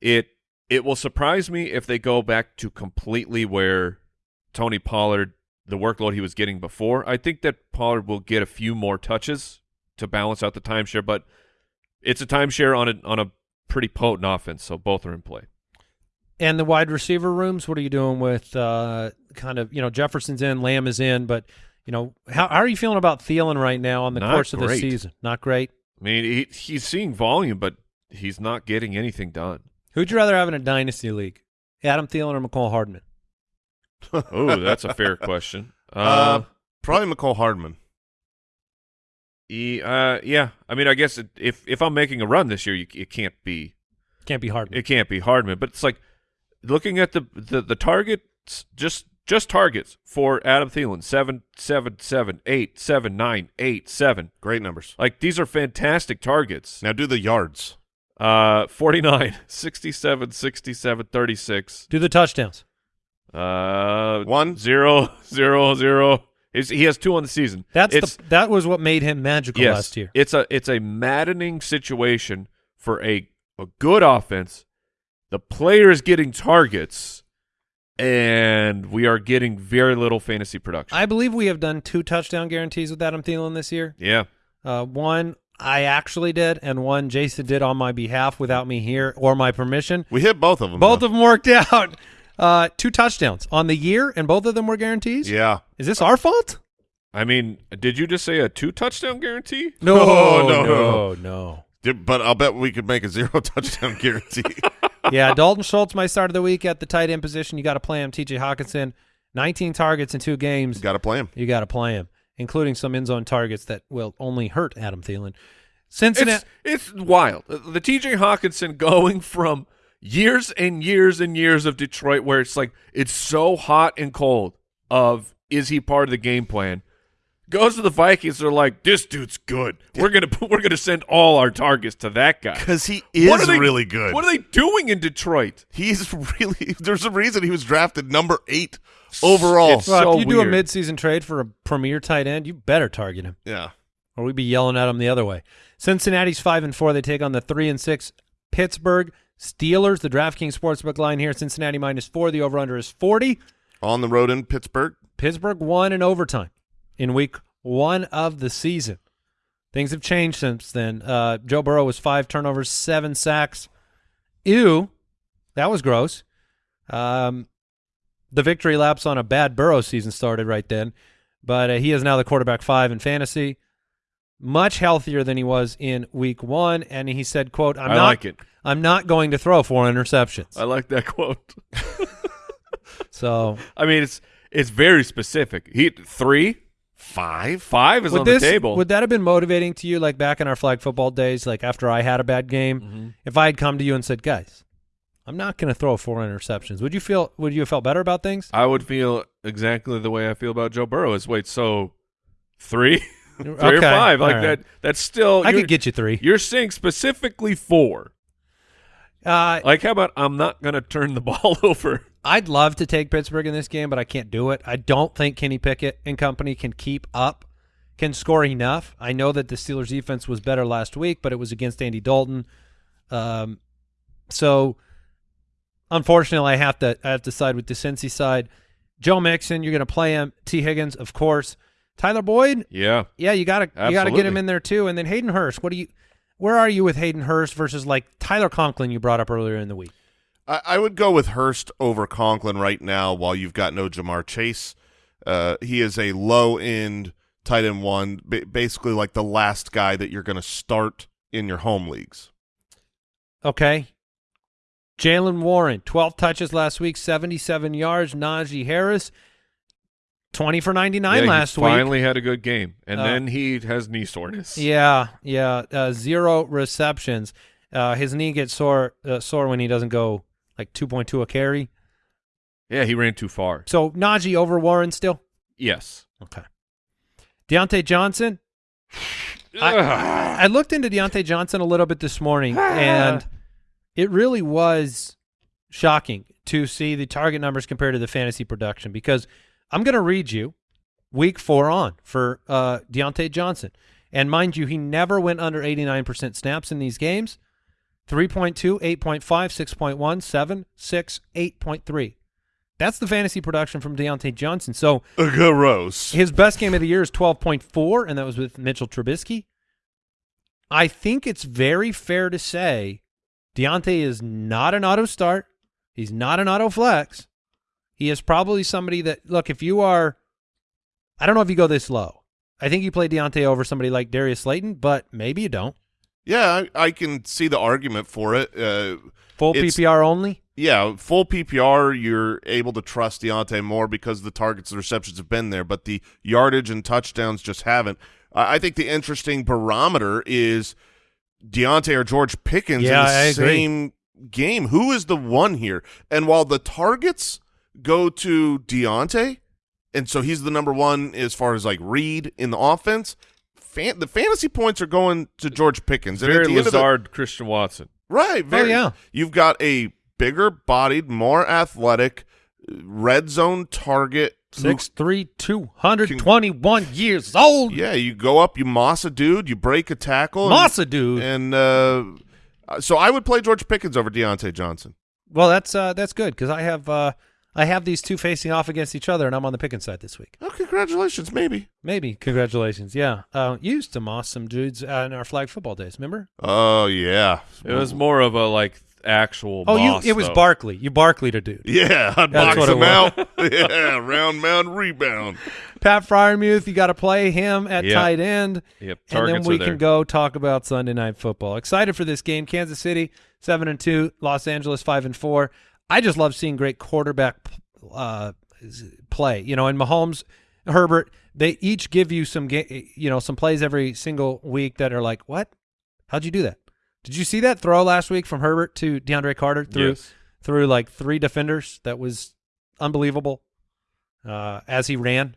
it it will surprise me if they go back to completely where Tony Pollard, the workload he was getting before. I think that Pollard will get a few more touches to balance out the timeshare, but it's a timeshare on a on a pretty potent offense, so both are in play. And the wide receiver rooms, what are you doing with uh, kind of, you know, Jefferson's in, Lamb is in, but, you know, how, how are you feeling about Thielen right now on the Not course of the season? Not great. I mean, he, he's seeing volume, but he's not getting anything done. Who'd you rather have in a dynasty league? Adam Thielen or Mecole Hardman? Oh, that's a fair question. Uh, Uh, probably Mecole Hardman. he, uh, yeah. I mean, I guess it, if if I'm making a run this year, you, it can't be Can't be Hardman. it can't be Hardman. But it's like looking at the the, the targets, just just targets for Adam Thielen seven seven seven eight seven nine eight seven. Great numbers. Like these are fantastic targets. Now do the yards. Uh, 49, 67, 67, 36. Do the touchdowns. Uh, One. zero, zero, zero. He's, he has two on the season. That's it's, the that was what made him magical yes, last year. It's a it's a maddening situation for a a good offense. The player is getting targets, and we are getting very little fantasy production. I believe we have done two touchdown guarantees with Adam Thielen this year. yeah, Uh, one I actually did, and one Jason did on my behalf without me here or my permission. We hit both of them. Both though. of them worked out. Uh, two touchdowns on the year, and both of them were guarantees. Yeah. Is this our fault? I mean, did you just say a two touchdown guarantee? No, Oh, no, no, no. But I'll bet we could make a zero touchdown guarantee. yeah, Dalton Schultz, my start of the week at the tight end position. You got to play him. T.J. Hockenson, 19 targets in two games. Got to play him. You got to play him, including some end zone targets that will only hurt Adam Thielen. Cincinnati. It's it's wild. The TJ Hockenson going from years and years and years of Detroit where it's like it's so hot and cold of is he part of the game plan? Goes to the Vikings, they're like, this dude's good. We're gonna we're gonna send all our targets to that guy. Because he is they- really good. What are they doing in Detroit? He's really. There's a reason he was drafted number eight overall. It's- well, so if you do a midseason trade for a premier tight end, you better target him, yeah. or we'd be yelling at him the other way. Cincinnati's five and four. They take on the three and six Pittsburgh Steelers. The DraftKings sportsbook line here: Cincinnati minus four. The over/under is forty. On the road in Pittsburgh. Pittsburgh won in overtime in week one of the season. Things have changed since then. Uh, Joe Burrow was five turnovers, seven sacks. Ew, that was gross. Um, the victory laps on a bad Burrow season started right then, but uh, he is now the quarterback five in fantasy. Much healthier than he was in week one, and he said, "quote I'm I not, like it. I'm not going to throw four interceptions." I like that quote. so I mean, it's it's very specific. He three, Five. five is would on this, the table. Would that have been motivating to you, like back in our flag football days, like after I had a bad game? Mm-hmm. If I had come to you and said, "Guys, I'm not going to throw four interceptions," would you feel? Would you have felt better about things? I would feel exactly the way I feel about Joe Burrow. Is wait, so three, three or five? Like all that? That's still. I could get you three. You're saying specifically four. Uh, Like, how about I'm not going to turn the ball over? I'd love to take Pittsburgh in this game, but I can't do it. I don't think Kenny Pickett and company can keep up, can score enough. I know that the Steelers' defense was better last week, but it was against Andy Dalton. Um, so unfortunately, I have to I have to side with the Cincy side. Joe Mixon, you're going to play him. Tee Higgins, of course. Tyler Boyd, Yeah. yeah, you got to you got to get him in there too. And then Hayden Hurst, what do you? Where are you with Hayden Hurst versus like Tyler Conklin you brought up earlier in the week? I, I would go with Hurst over Conklin right now while you've got no Ja'Marr Chase. Uh, he is a low end tight end one, ba- basically like the last guy that you're going to start in your home leagues. Okay. Jaylen Warren, 12 touches last week, 77 yards. Najee Harris, 20 for 99 Yeah, he last week. Finally had a good game, and Uh, then he has knee soreness. Yeah, yeah. Uh, zero receptions. Uh, his knee gets sore uh, sore when he doesn't go like 2.2 a carry. Yeah, he ran too far. So Najee over Warren still? Yes. Okay. Diontae Johnson. I, I looked into Diontae Johnson a little bit this morning, and it really was shocking to see the target numbers compared to the fantasy production because I'm going to read you week four on for uh, Diontae Johnson. And mind you, he never went under 89% snaps in these games. 3.2, 8.5, 6.1, 7, 6, 8.3. That's the fantasy production from Diontae Johnson. So uh, Gross. his best game of the year is 12.4, and that was with Mitchell Trubisky. I think it's very fair to say Diontae is not an auto start. He's not an auto flex. He is probably somebody that, look, if you are, I don't know if you go this low. I think you play Diontae over somebody like Darius Slayton, but maybe you don't. Yeah, I, I can see the argument for it. Uh, Full PPR only? yeah, full PPR, you're able to trust Diontae more because the targets and receptions have been there, but the yardage and touchdowns just haven't. I I think the interesting barometer is Diontae or George Pickens Yeah, in the I agree. same game. Who is the one here? And while the targets go to Diontae, and so he's the number one as far as like read in the offense, fan, the fantasy points are going to George Pickens. And at Very the end of the- Lazard, Christian Watson. Right. Very, yeah. You've got a bigger bodied, more athletic, uh, red zone target. who- Six three two hundred twenty one years old. Yeah, you go up, you moss a dude, you break a tackle. Moss a dude. And uh, uh, so I would play George Pickens over Diontae Johnson. Well, that's uh, that's good because I have uh, I have these two facing off against each other, and I'm on the Pickens side this week. Oh, congratulations, maybe. Maybe congratulations. Yeah, uh, you used to moss some dudes uh, in our flag football days. Remember? Oh, yeah. It was more of a like actual. Oh, boss, you it was though. Barkley. You Barkleyed a dude. Yeah, I'd That's box what him out. yeah, round mound rebound. Pat Freiermuth, you got to play him at Yeah. tight end. Yep, Targets and then we are there. can go talk about Sunday night football. Excited for this game. Kansas City seven and two, Los Angeles five and four. I just love seeing great quarterback uh, play. You know, and Mahomes, Herbert, they each give you some ga- you know some plays every single week that are like, what? How'd you do that? Did you see that throw last week from Herbert to DeAndre Carter through Yes. through like three defenders? That was unbelievable uh, as he ran.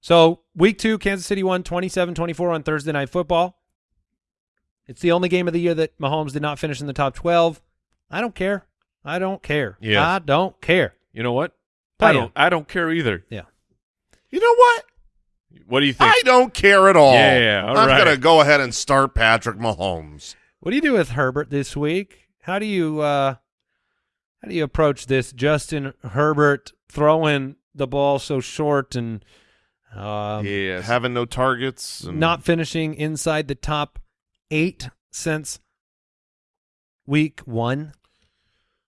So week two, Kansas City won 27-24 on Thursday Night Football. It's the only game of the year that Mahomes did not finish in the top 12. I don't care. I don't care. Yeah. I don't care. You know what? Play I don't. him. I don't care either. Yeah. You know what? What do you think? I don't care at all. Yeah, all I'm right. going to go ahead and start Patrick Mahomes. What do you do with Herbert this week? How do you uh how do you approach this Justin Herbert throwing the ball so short and um, yes. Having no targets. And not finishing inside the top 8 since week 1?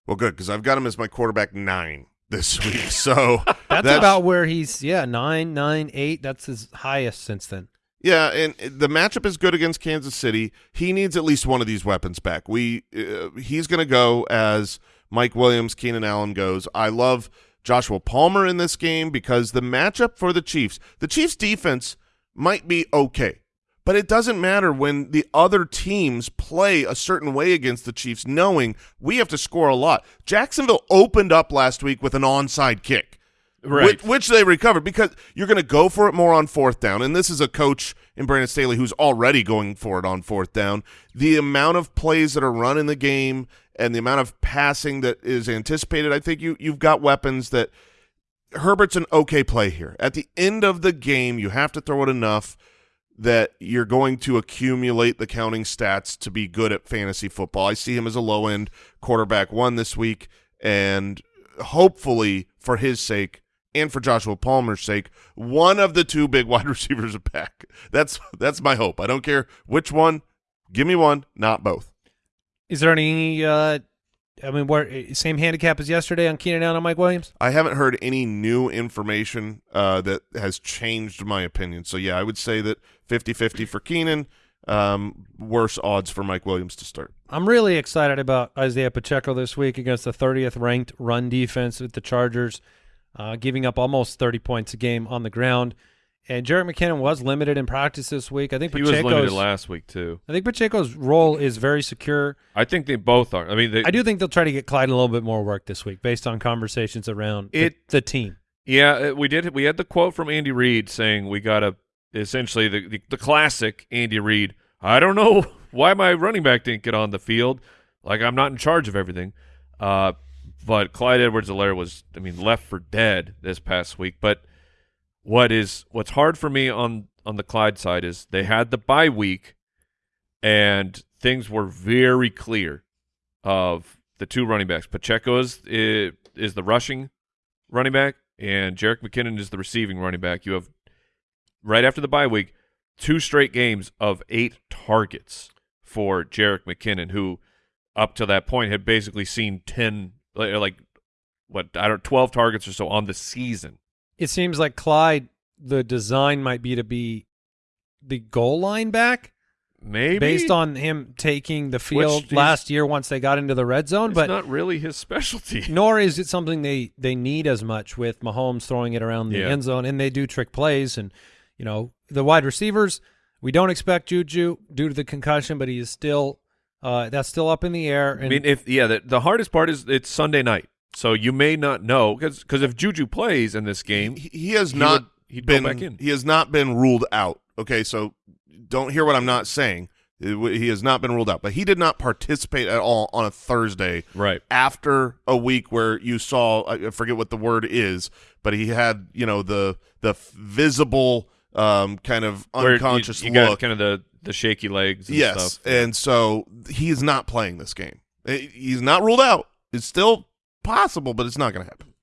Well, good, because I've got him as my quarterback nine this week. So That's, about where he's yeah, nine, nine, eight. That's his highest since then. Yeah, and the matchup is good against Kansas City. He needs at least one of these weapons back. We uh, he's going to go as Mike Williams, Keenan Allen goes. I love Joshua Palmer in this game because the matchup for the Chiefs, the Chiefs defense might be okay, but it doesn't matter when the other teams play a certain way against the Chiefs, knowing we have to score a lot. Jacksonville opened up last week with an onside kick Right. which, which they recovered because you're going to go for it more on fourth down. And this is a coach in Brandon Staley who's already going for it on fourth down. The amount of plays that are run in the game and the amount of passing that is anticipated, I think you you've got weapons that Herbert's an okay play here. At the end of the game, you have to throw it enough that you're going to accumulate the counting stats to be good at fantasy football. I see him as a low end quarterback one this week, and hopefully for his sake and for Joshua Palmer's sake, one of the two big wide receivers are back. That's that's my hope. I don't care which one. Give me one, not both. Is there any uh I mean where same handicap as yesterday on Keenan Allen and Mike Williams? I haven't heard any new information uh, that has changed my opinion. So yeah, I would say that 50-50 for Keenan, um, worse odds for Mike Williams to start. I'm really excited about Isaiah Pacheco this week against the 30th ranked run defense with the Chargers, uh, giving up almost 30 points a game on the ground. And Jerick McKinnon was limited in practice this week. I think he was limited last week too. I think Pacheco's role is very secure. I think they both are. I mean, they, I do think they'll try to get Clyde a little bit more work this week based on conversations around the- It- the, team. Yeah, uh, we did. We had the quote from Andy Reid saying we got to essentially the, the the classic Andy Reid. I don't know why my running back didn't get on the field. Like I'm not in charge of everything. Uh, but Clyde Edwards-Helaire was, I mean, left for dead this past week. But what is what's hard for me on on the Clyde side is they had the bye week, and things were very clear of the two running backs. Pacheco is, is, the rushing running back, and Jerick McKinnon is the receiving running back. You have right after the bye week two straight games of eight targets for Jerick McKinnon, who up to that point had basically seen ten like, like what I don't twelve targets or so on the season. It seems like Clyde, the design might be to be the goal line back Maybe based on him taking the field last year once they got into the red zone, it's but not really his specialty. nor is it something they they need as much with Mahomes throwing it around the Yeah. end zone, and they do trick plays, and you know the wide receivers. We don't expect Juju due to the concussion, but he is still uh, that's still up in the air. And I mean, if yeah, the, the hardest part is it's Sunday night, so you may not know because if Juju plays in this game, He, he has he not would- he'd go been back in. he has not been ruled out. Okay, so don't hear what I'm not saying. He has not been ruled out, but he did not participate at all on a Thursday right? after a week where you saw I forget what the word is, but he had you know the the visible um, kind of you- unconscious you, got look. kind of the the shaky legs. And yes, stuff. and so he is not playing this game. Eh, He's not ruled out. It's still possible, but it's not going to happen.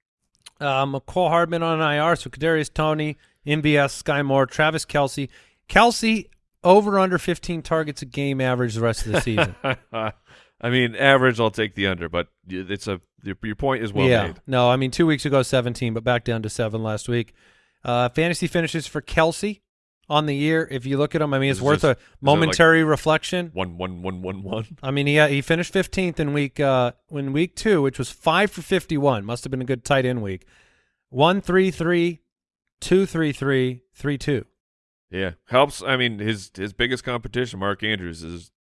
uh, Mecole Hardman on IR, so Kadarius Toney, MVS, Sky Moore, Travis Kelce, Kelce over under 15 targets a game average the rest of the season. I mean, average. I'll take the under, but it's a your, your point is well yeah, made. no, I mean two weeks ago 17, but back down to seven last week. Uh, fantasy finishes for Kelce on the year. If you look at him, I mean it's Is it worth just- a momentary reflection. One one one one one. I mean, he he finished 15th in week uh in week two, which was five for 51. Must have been a good tight end week. One three three, two three three, three two. Yeah, helps. I mean, his his biggest competition, Mark Andrews, is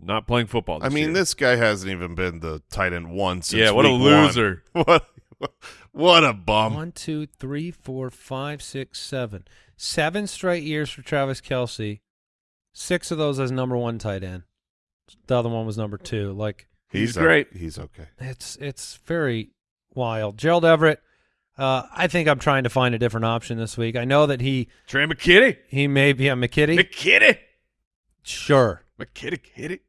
not playing football. I mean, year. this guy hasn't even been the tight end one since. Yeah, what a week one. loser. What what a bum. One, two, three, four, five, six, seven. Seven straight years for Travis Kelce. Six of those as number one tight end. The other one was number two. Like He's o- great. He's okay. it's it's very wild. Gerald Everett. Uh, I think I'm trying to find a different option this week. I know that he Trey McKitty, he may be a McKitty. McKitty, sure. McKitty, kitty.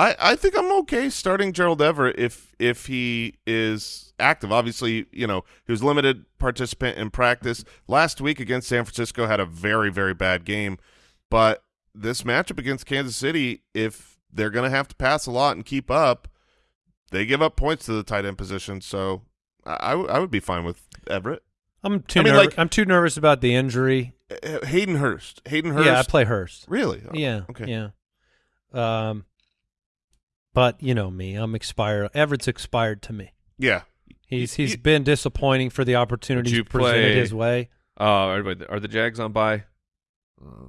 I, I think I'm okay starting Gerald Everett if if he is active. Obviously, you know he was limited participant in practice last week against San Francisco. Had a very very bad game, but this matchup against Kansas City, if they're going to have to pass a lot and keep up, they give up points to the tight end position. So I, I would be fine with Everett. I'm too I mean, like- I'm too nervous about the injury. Hayden Hurst. Hayden Hurst. Yeah, I play Hurst. Really? Oh, Yeah. Okay. Yeah. Um, but you know me, I'm expired. Everett's expired to me. Yeah. He's You- he's you- been disappointing for the opportunities you presented play- his way. Uh, are, are the Jags on bye? Uh,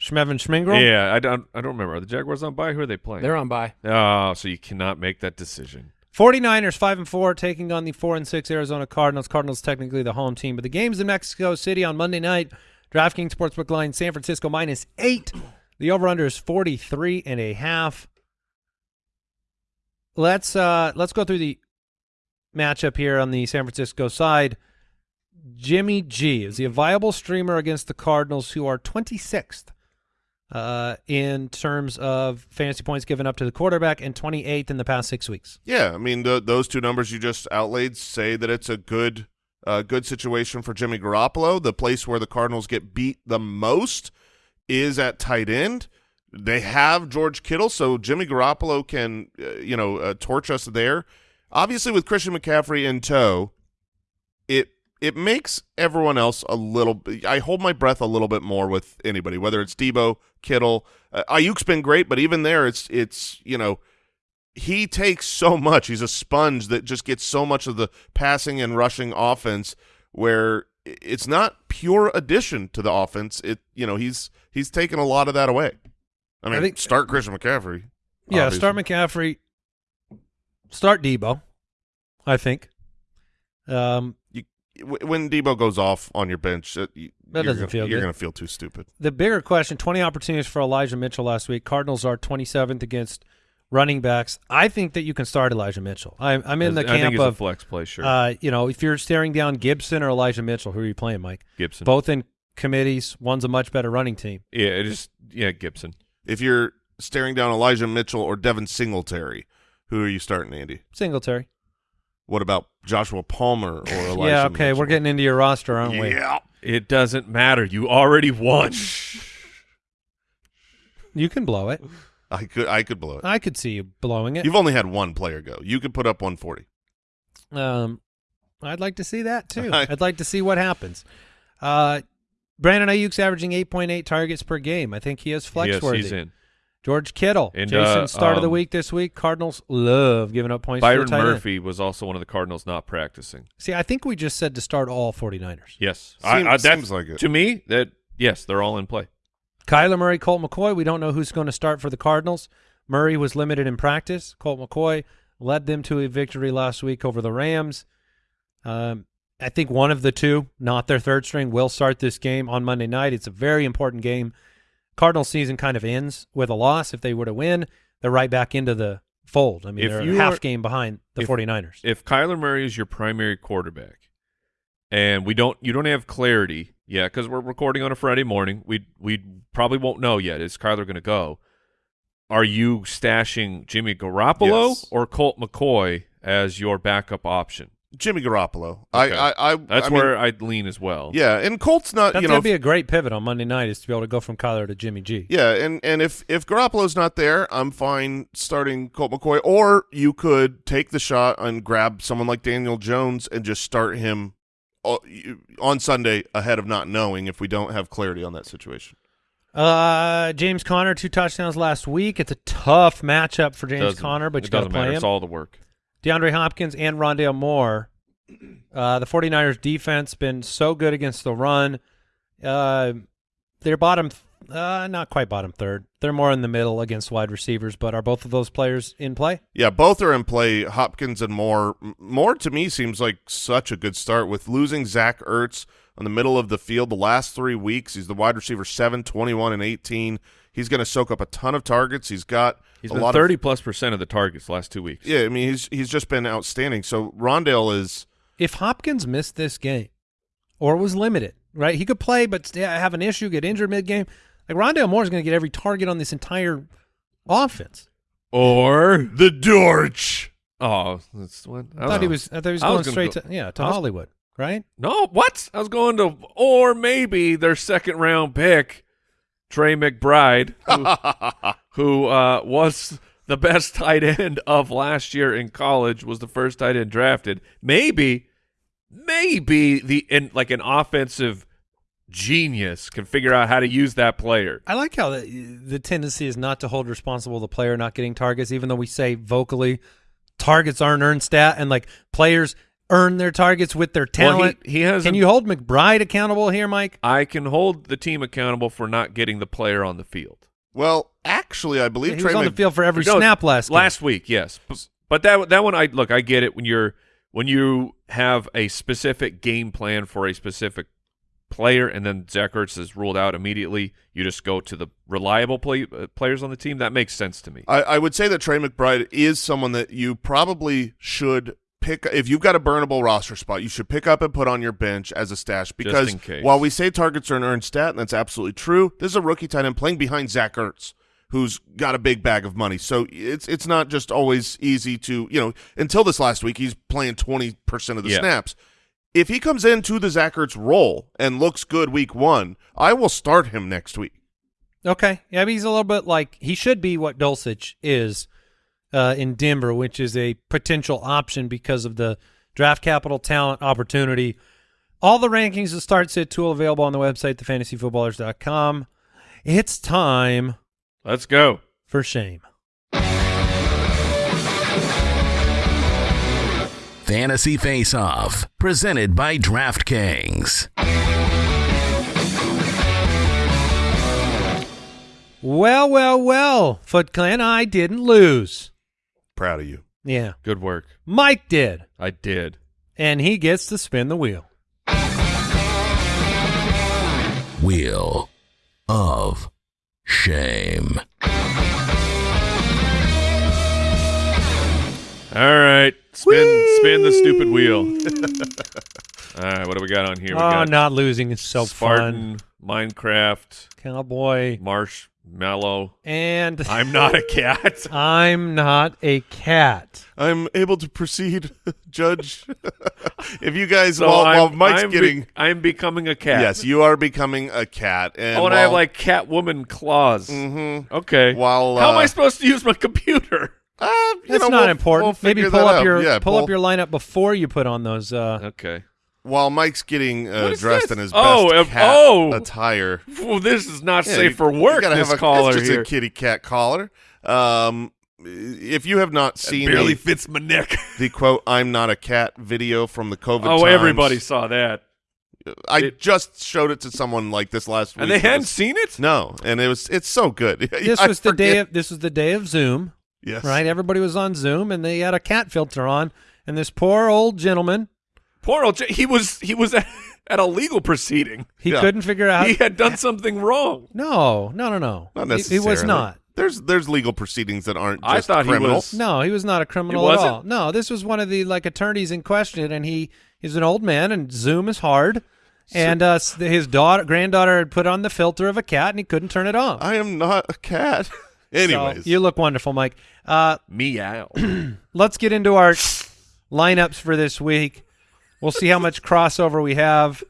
Schmevin Schmingel. yeah, I don't. I don't remember. Are the Jaguars on bye? Who are they playing? They're on by. Oh, so you cannot make that decision. 49ers five and four taking on the four and six Arizona Cardinals. Cardinals technically the home team, but the game's in Mexico City on Monday night. DraftKings Sportsbook line San Francisco minus eight. The over under is 43 and a half. Let's uh let's go through the matchup here on the San Francisco side. Jimmy G is he a viable streamer against the Cardinals, who are 26th uh, in terms of fantasy points given up to the quarterback and 28th in the past six weeks. Yeah, I mean the, those two numbers you just outlaid say that it's a good, uh, good situation for Jimmy Garoppolo. The place where the Cardinals get beat the most is at tight end. They have George Kittle, so Jimmy Garoppolo can, uh, you know, uh, torch us there. Obviously, with Christian McCaffrey in tow, it it makes everyone else a little. I hold my breath a little bit more with anybody, whether it's Deebo, Kittle, uh, Aiyuk's been great, but even there, it's it's you know he takes so much. He's a sponge that just gets so much of the passing and rushing offense where it's not pure addition to the offense. It you know he's he's taken a lot of that away. I mean, I think- start Christian McCaffrey. Yeah, obviously. start McCaffrey. Start Deebo, I think. Um, W- when Deebo goes off on your bench. uh, you- That you're doesn't gonna, feel You're going to feel too stupid. the bigger question: twenty opportunities for Elijah Mitchell last week. Cardinals are twenty seventh against running backs. I think that you can start Elijah Mitchell. I'm, I'm in the I think camp he's a of, flex play. Sure, uh, you know, if you're staring down Gibson or Elijah Mitchell, who are you playing, Mike? Gibson. Both in committees. One's a much better running team. Yeah, it is. Yeah, Gibson. If you're staring down Elijah Mitchell or Devin Singletary. Who are you starting, Andy? Singletary. What about Joshua Palmer or Elijah yeah, okay, Mitchell? we're getting into your roster, aren't we? Yeah. It doesn't matter. You already won. You can blow it. I could I could blow it. I could see you blowing it. You've only had one player go. You could put up 140. Um, I'd like to see that too. I- I'd like to see what happens. Uh, Brandon Aiyuk's averaging 8.8 targets per game. I think he is flex yes, worthy. he's in. George Kittle, And, Jason, uh, start of the um, week this week. Cardinals love giving up points. Byron to the tight end. Murphy was also one of the Cardinals not practicing. See, I think we just said to start all 49ers. Yes, Seems- that's- seems like it. To me, that yes, they're all in play. Kyler Murray, Colt McCoy. We don't know who's going to start for the Cardinals. Murray was limited in practice. Colt McCoy led them to a victory last week over the Rams. Um, I think one of the two, not their third string, will start this game on Monday night. It's a very important game. Cardinal season kind of ends with a loss. If they were to win, they're right back into the fold. I mean, If they're a half are- game behind the if- 49ers. If Kyler Murray is your primary quarterback, and we don't, you don't have clarity yet because we're recording on a Friday morning. We we probably won't know yet. Is Kyler going to go? Are you stashing Jimmy Garoppolo Yes. or Colt McCoy as your backup option? Jimmy Garoppolo. Okay. I, I, I That's I mean, where I'd lean as well. Yeah, and Colt's not. That's you going know, to be a great pivot on Monday night is to be able to go from Kyler to Jimmy G. Yeah, and and if if Garoppolo's not there, I'm fine starting Colt McCoy. Or you could take the shot and grab someone like Daniel Jones and just start him uh, on Sunday ahead of not knowing if we don't have clarity on that situation. Uh, James Conner, two touchdowns last week. It's a tough matchup for James Doesn't- Conner, but it you got to play matter. him. It's all the work. DeAndre Hopkins and Rondale Moore. Uh, the 49ers defense been so good against the run. Uh, they're bottom, uh, not quite bottom third. They're more in the middle against wide receivers, but are both of those players in play? Yeah, both are in play. Hopkins and Moore. Moore to me seems like such a good start with losing Zach Ertz on the middle of the field the last three weeks. He's the wide receiver 7, 21, and 18. He's going to soak up a ton of targets. He's got He's a been lot thirty of plus percent of the targets last two weeks. Yeah, I mean he's he's just been outstanding. So Rondale is If Hopkins missed this game or was limited, right? He could play, but have an issue, get injured mid game. Like Rondale Moore is going to get every target on this entire offense. Or the Dortch. oh, that's what I thought he was. I thought he was going was straight go- to yeah to was- Hollywood, right? No, what? I was going to, or maybe their second round pick, Trey McBride, who, who uh, was the best tight end of last year in college, was the first tight end drafted. Maybe, maybe the in like an offensive genius can figure out how to use that player. I like how the, the tendency is not to hold responsible the player not getting targets, even though we say vocally targets aren't earned stat and like players earn their targets with their Well, he- talent. he has Can you hold McBride accountable here, Mike? I can hold the team accountable for not getting the player on the field. Well, actually, I believe He Trey was on the field for every No, snap last game. last week, yes. But that that one, I look, I get it when you're when you have a specific game plan for a specific player, and then Zach Ertz is ruled out immediately. You just go to the reliable play, uh, players on the team. That makes sense to me. I, I would say that Trey McBride is someone that you probably should pick if you've got a burnable roster spot. You should pick up and put on your bench as a stash because in case. while we say targets are an earned stat, and that's absolutely true, this is a rookie tight end playing behind Zach Ertz, who's got a big bag of money. So it's it's not just always easy to you know. Until this last week, he's playing twenty percent of the Yeah. snaps. If he comes into the Zach Ertz role and looks good week one, I will start him next week. Okay. Yeah, but he's a little bit like he should be what Dulcich is uh, in Denver, which is a potential option because of the draft capital, talent, opportunity. All the rankings of start sit tool available on the website, thefantasyfootballers.com. It's time Let's go. for shame. Fantasy Face Off, presented by DraftKings. Well, well, well, Foot Clan, I didn't lose. Proud of you. Yeah, Good work. Mike did, I did. and he gets to spin the wheel. Wheel of Shame. All right, spin spin the stupid wheel. All right, what do we got on here? We oh, got not losing is so Spartan, Minecraft. Cowboy. Marsh Mellow. And I'm not a cat. I'm not a cat. I'm able to proceed, Judge. if you guys, So while, I'm, while Mike's I'm be- getting, I'm becoming a cat. yes, you are becoming a cat. And Oh, and I have while- like Catwoman claws. Mm -hmm. Okay. While, How am I uh, supposed to use my computer? Uh, you That's know, not we'll- important. we'll Maybe pull up out. your yeah, pull, up your lineup before you put on those. Uh, Okay. While Mike's getting uh, dressed this? in his Oh, best uh, cat oh. attire. Well, this is not Yeah, safe you- for you work. gotta This have a, collar it's just here a kitty cat collar. Um, if you have not seen barely the, fits my neck. the quote "I'm not a cat" video from the COVID, oh, times, everybody saw that, I it- just showed it to someone like this last week. and they hadn't was- seen it. No, and it was it's so good. this I was the day. Of, this was the day of Zoom, yes, right? Everybody was on Zoom, and they had a cat filter on, and this poor old gentleman, Poor old. J- he was he was at, at a legal proceeding. he Yeah. couldn't figure out. he had done something wrong. no, no, no, no. Not He- necessarily. He, was not. There's there's legal proceedings that aren't I just thought he criminal. was- No, he was not a criminal at wasn't? all. No, this was one of the like attorneys in question, and he he's an old man, and Zoom is hard. And uh, s- his daughter, granddaughter, had put on the filter of a cat, and he couldn't turn it off. I am not a cat. So, Anyways, you look wonderful, Mike. Uh, Meow. let's get into our lineups for this week. We'll see how much crossover we have.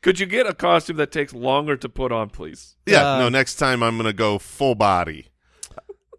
Could you get a costume that takes longer to put on, please? yeah, uh, no. Next time I'm gonna go full body.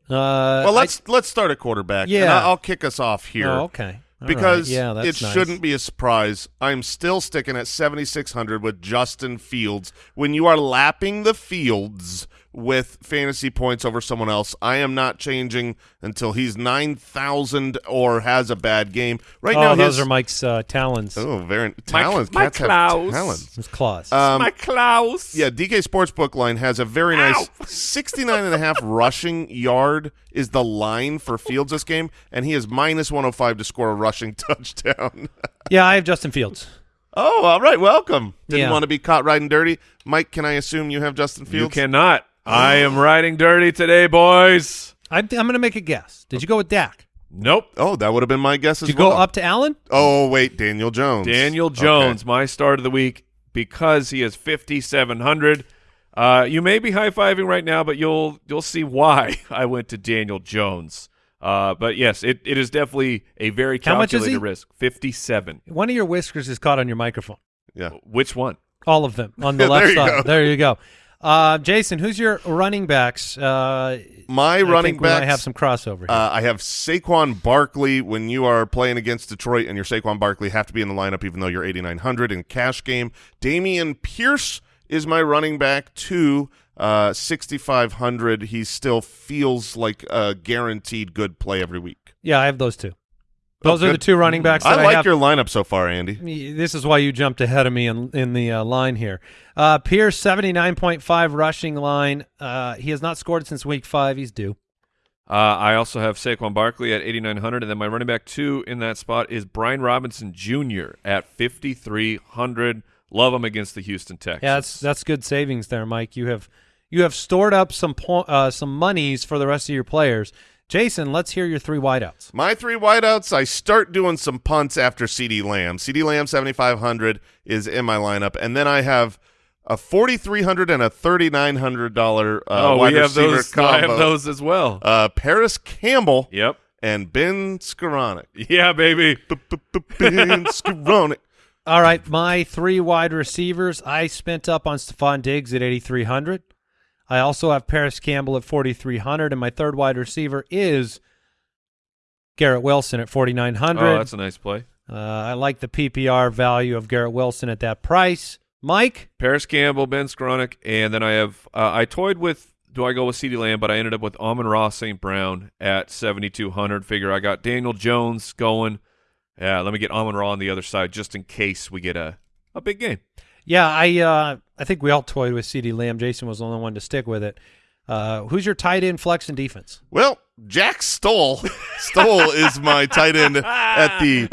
Uh, Well, let's let's start at quarterback. Yeah. I- I'll kick us off here. oh, okay. All right. because yeah, that's it nice. shouldn't be a surprise. I'm still sticking at 7,600 with Justin Fields. When you are lapping the fields with fantasy points over someone else, I am not changing until he's 9,000 or has a bad game. Right Oh, now, those his, are Mike's uh, talons. oh, very My- my Cats have claws. talents. His claws. Um, My Klaus. yeah, DK Sportsbook line has a very nice Ow. 69 and a half rushing yard is the line for Fields this game, and he is minus 105 to score a rushing touchdown. yeah, I have Justin Fields. Oh, all right. Welcome. Didn't Yeah. want to be caught riding dirty. Mike, can I assume you have Justin Fields? You Fields? cannot. I am riding dirty today, boys. I, I'm going to make a guess. Did you go with Dak? Nope. Oh, that would have been my guess as Did you well. go up to Allen? Oh, wait. Daniel Jones. Daniel Okay. Jones, my start of the week, because he is 5,700. Uh, you may be high fiving right now, but you'll you'll see why I went to Daniel Jones. Uh, but yes, it, it is definitely a very How much is calculated he? risk. 57. One of your whiskers is caught on your microphone. Yeah. Which one? All of them on the There left you side. go. There you go. Uh, Jason, who's your running backs? Uh, My I running think we might have some crossover. Here. Uh, I have Saquon Barkley. When you are playing against Detroit and your Saquon Barkley have to be in the lineup, even though you're 8,900 in cash game. Dameon Pierce is my running back to uh, 6,500. He still feels like a guaranteed good play every week. yeah, I have those two. Those are the two running backs I I, like have. your lineup so far, Andy. This is why you jumped ahead of me in in the uh, line here. Uh, Pierce seventy nine point five rushing line. Uh, he has not scored since week five. He's due. Uh, I also have Saquon Barkley at 8,900, and then my running back two in that spot is Brian Robinson Jr. at 5,300. Love him against the Houston Texans. Yeah, that's that's good savings there, Mike. You have you have stored up some po- uh, some monies for the rest of your players. Jason, let's hear your three wideouts. My three wideouts, I start doing some punts after CeeDee Lamb. CeeDee Lamb 7,500 is in my lineup. And then I have a 4,300 and a $3,900 uh, oh, wide we have receiver those. combo. I have those as well. Uh, Parris Campbell yep. and Ben Skowronek. Yeah, baby. Ben Skoranek. All right, my three wide receivers. I spent up on Stefon Diggs at eighty three hundred. I also have Parris Campbell at forty three hundred, and my third wide receiver is Garrett Wilson at forty nine Oh, hundred. that's a nice play. Uh, I like the PPR value of Garrett Wilson at that price. Mike, Parris Campbell, Ben Skowronek, and then I have uh, I toyed with do I go with CeeDee Lamb, but I ended up with Amon-Ra St. Brown at 7,200. Figure I got Daniel Jones going. Yeah, let me get Amon Ra on the other side just in case we get a, a big game. Yeah, I uh, I think we all toyed with CeeDee Lamb. Jason was the only one to stick with it. Uh, who's your tight end flex and defense? Well, Jack Stoll. Stoll is my tight end at the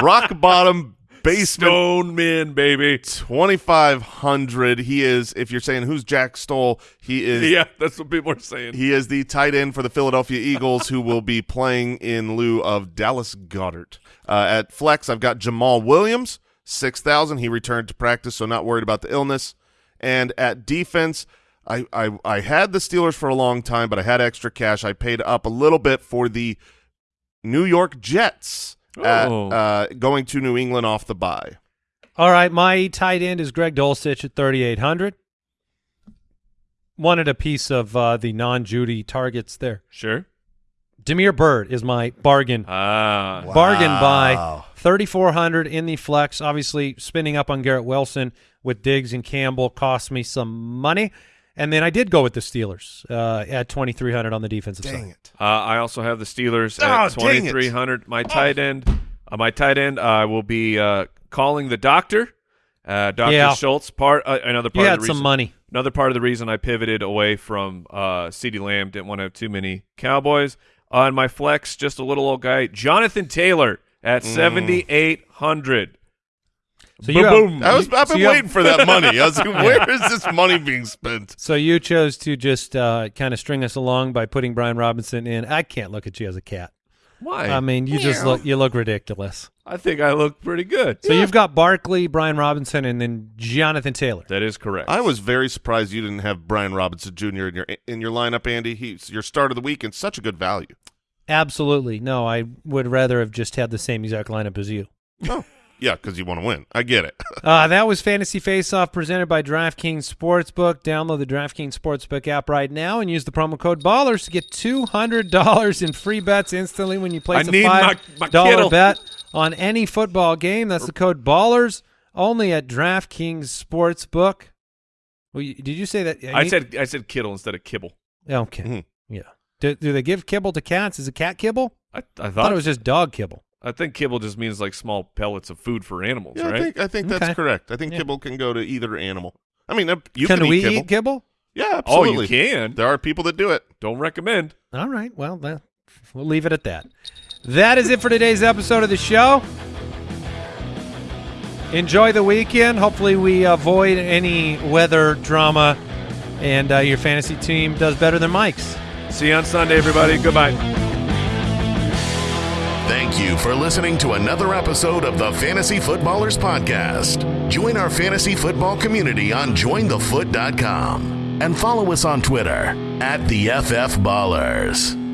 rock bottom basement Stone men, baby. 2500 he is if you're saying who's jack stoll he is Yeah, that's what people are saying. he is the tight end for the philadelphia eagles who will be playing in lieu of dallas goedert uh, at flex i've got jamaal williams 6000 he returned to practice so not worried about the illness and at defense I, I I had the Steelers for a long time, but I had extra cash. I paid up a little bit for the New York Jets at, Oh. uh, going to New England off the bye. All right, my tight end is Greg Dulcich at 3,800. Wanted a piece of uh, the non-Jeudy targets there. Sure. Demir Bird is my bargain Ah. bargain buy. 3,400 in the flex. Obviously, spinning up on Garrett Wilson with Diggs and Campbell cost me some money. And then I did go with the Steelers uh, at 2,300 on the defensive Dang side. it! Uh, I also have the Steelers Oh, at twenty three hundred. My tight end, uh, my tight end, I will be uh, calling the doctor, uh, Doctor Yeah. Schultz. Part uh, another You part had of the some reason, money. Another part of the reason I pivoted away from uh, Ceedee Lamb didn't want to have too many Cowboys on my flex. Just a little old guy, Jonathan Taylor at Mm. seventy eight hundred. So you have- I was I've So been you have- waiting for that money. I was like, where is this money being spent? So you chose to just uh, kind of string us along by putting Brian Robinson in. I can't look at you as a cat. Why? I mean, you just look you look ridiculous. I think I look pretty good. So you've got Barkley, Brian Robinson, and then Jonathan Taylor. That is correct. I was very surprised you didn't have Brian Robinson Jr. in your in your lineup, Andy. He's your start of the week and such a good value. Absolutely. No, I would rather have just had the same exact lineup as you. Oh, yeah, because you want to win. I get it. Uh, that was Fantasy Face Off presented by DraftKings Sportsbook. Download the DraftKings Sportsbook app right now and use the promo code BALLERS to get $200 in free bets instantly when you place I a need $5 my Kittle. bet on any football game. That's the code BALLERS only at DraftKings Sportsbook. Well, you, did you say that? I said I said Kittle instead of Kibble. Okay. Mhm. Yeah. Do, do they give kibble to cats? Is it cat kibble? I, I I thought thought it was just dog kibble. I think kibble just means like small pellets of food for animals, Yeah, right? I think I think that's Okay. correct. I think Yeah. kibble can go to either animal. I mean, you can, can, we eat kibble. eat kibble? Yeah, oh, absolutely. you can. There are people that do it. Don't recommend. All right. Well, that, we'll leave it at that. That is it for today's episode of the show. Enjoy the weekend. Hopefully, we avoid any weather drama and uh, your fantasy team does better than Mike's. See you on Sunday, everybody. Goodbye. Thank you for listening to another episode of the Fantasy Footballers Podcast. Join our fantasy football community on jointhefoot.com and follow us on Twitter at the FF Ballers.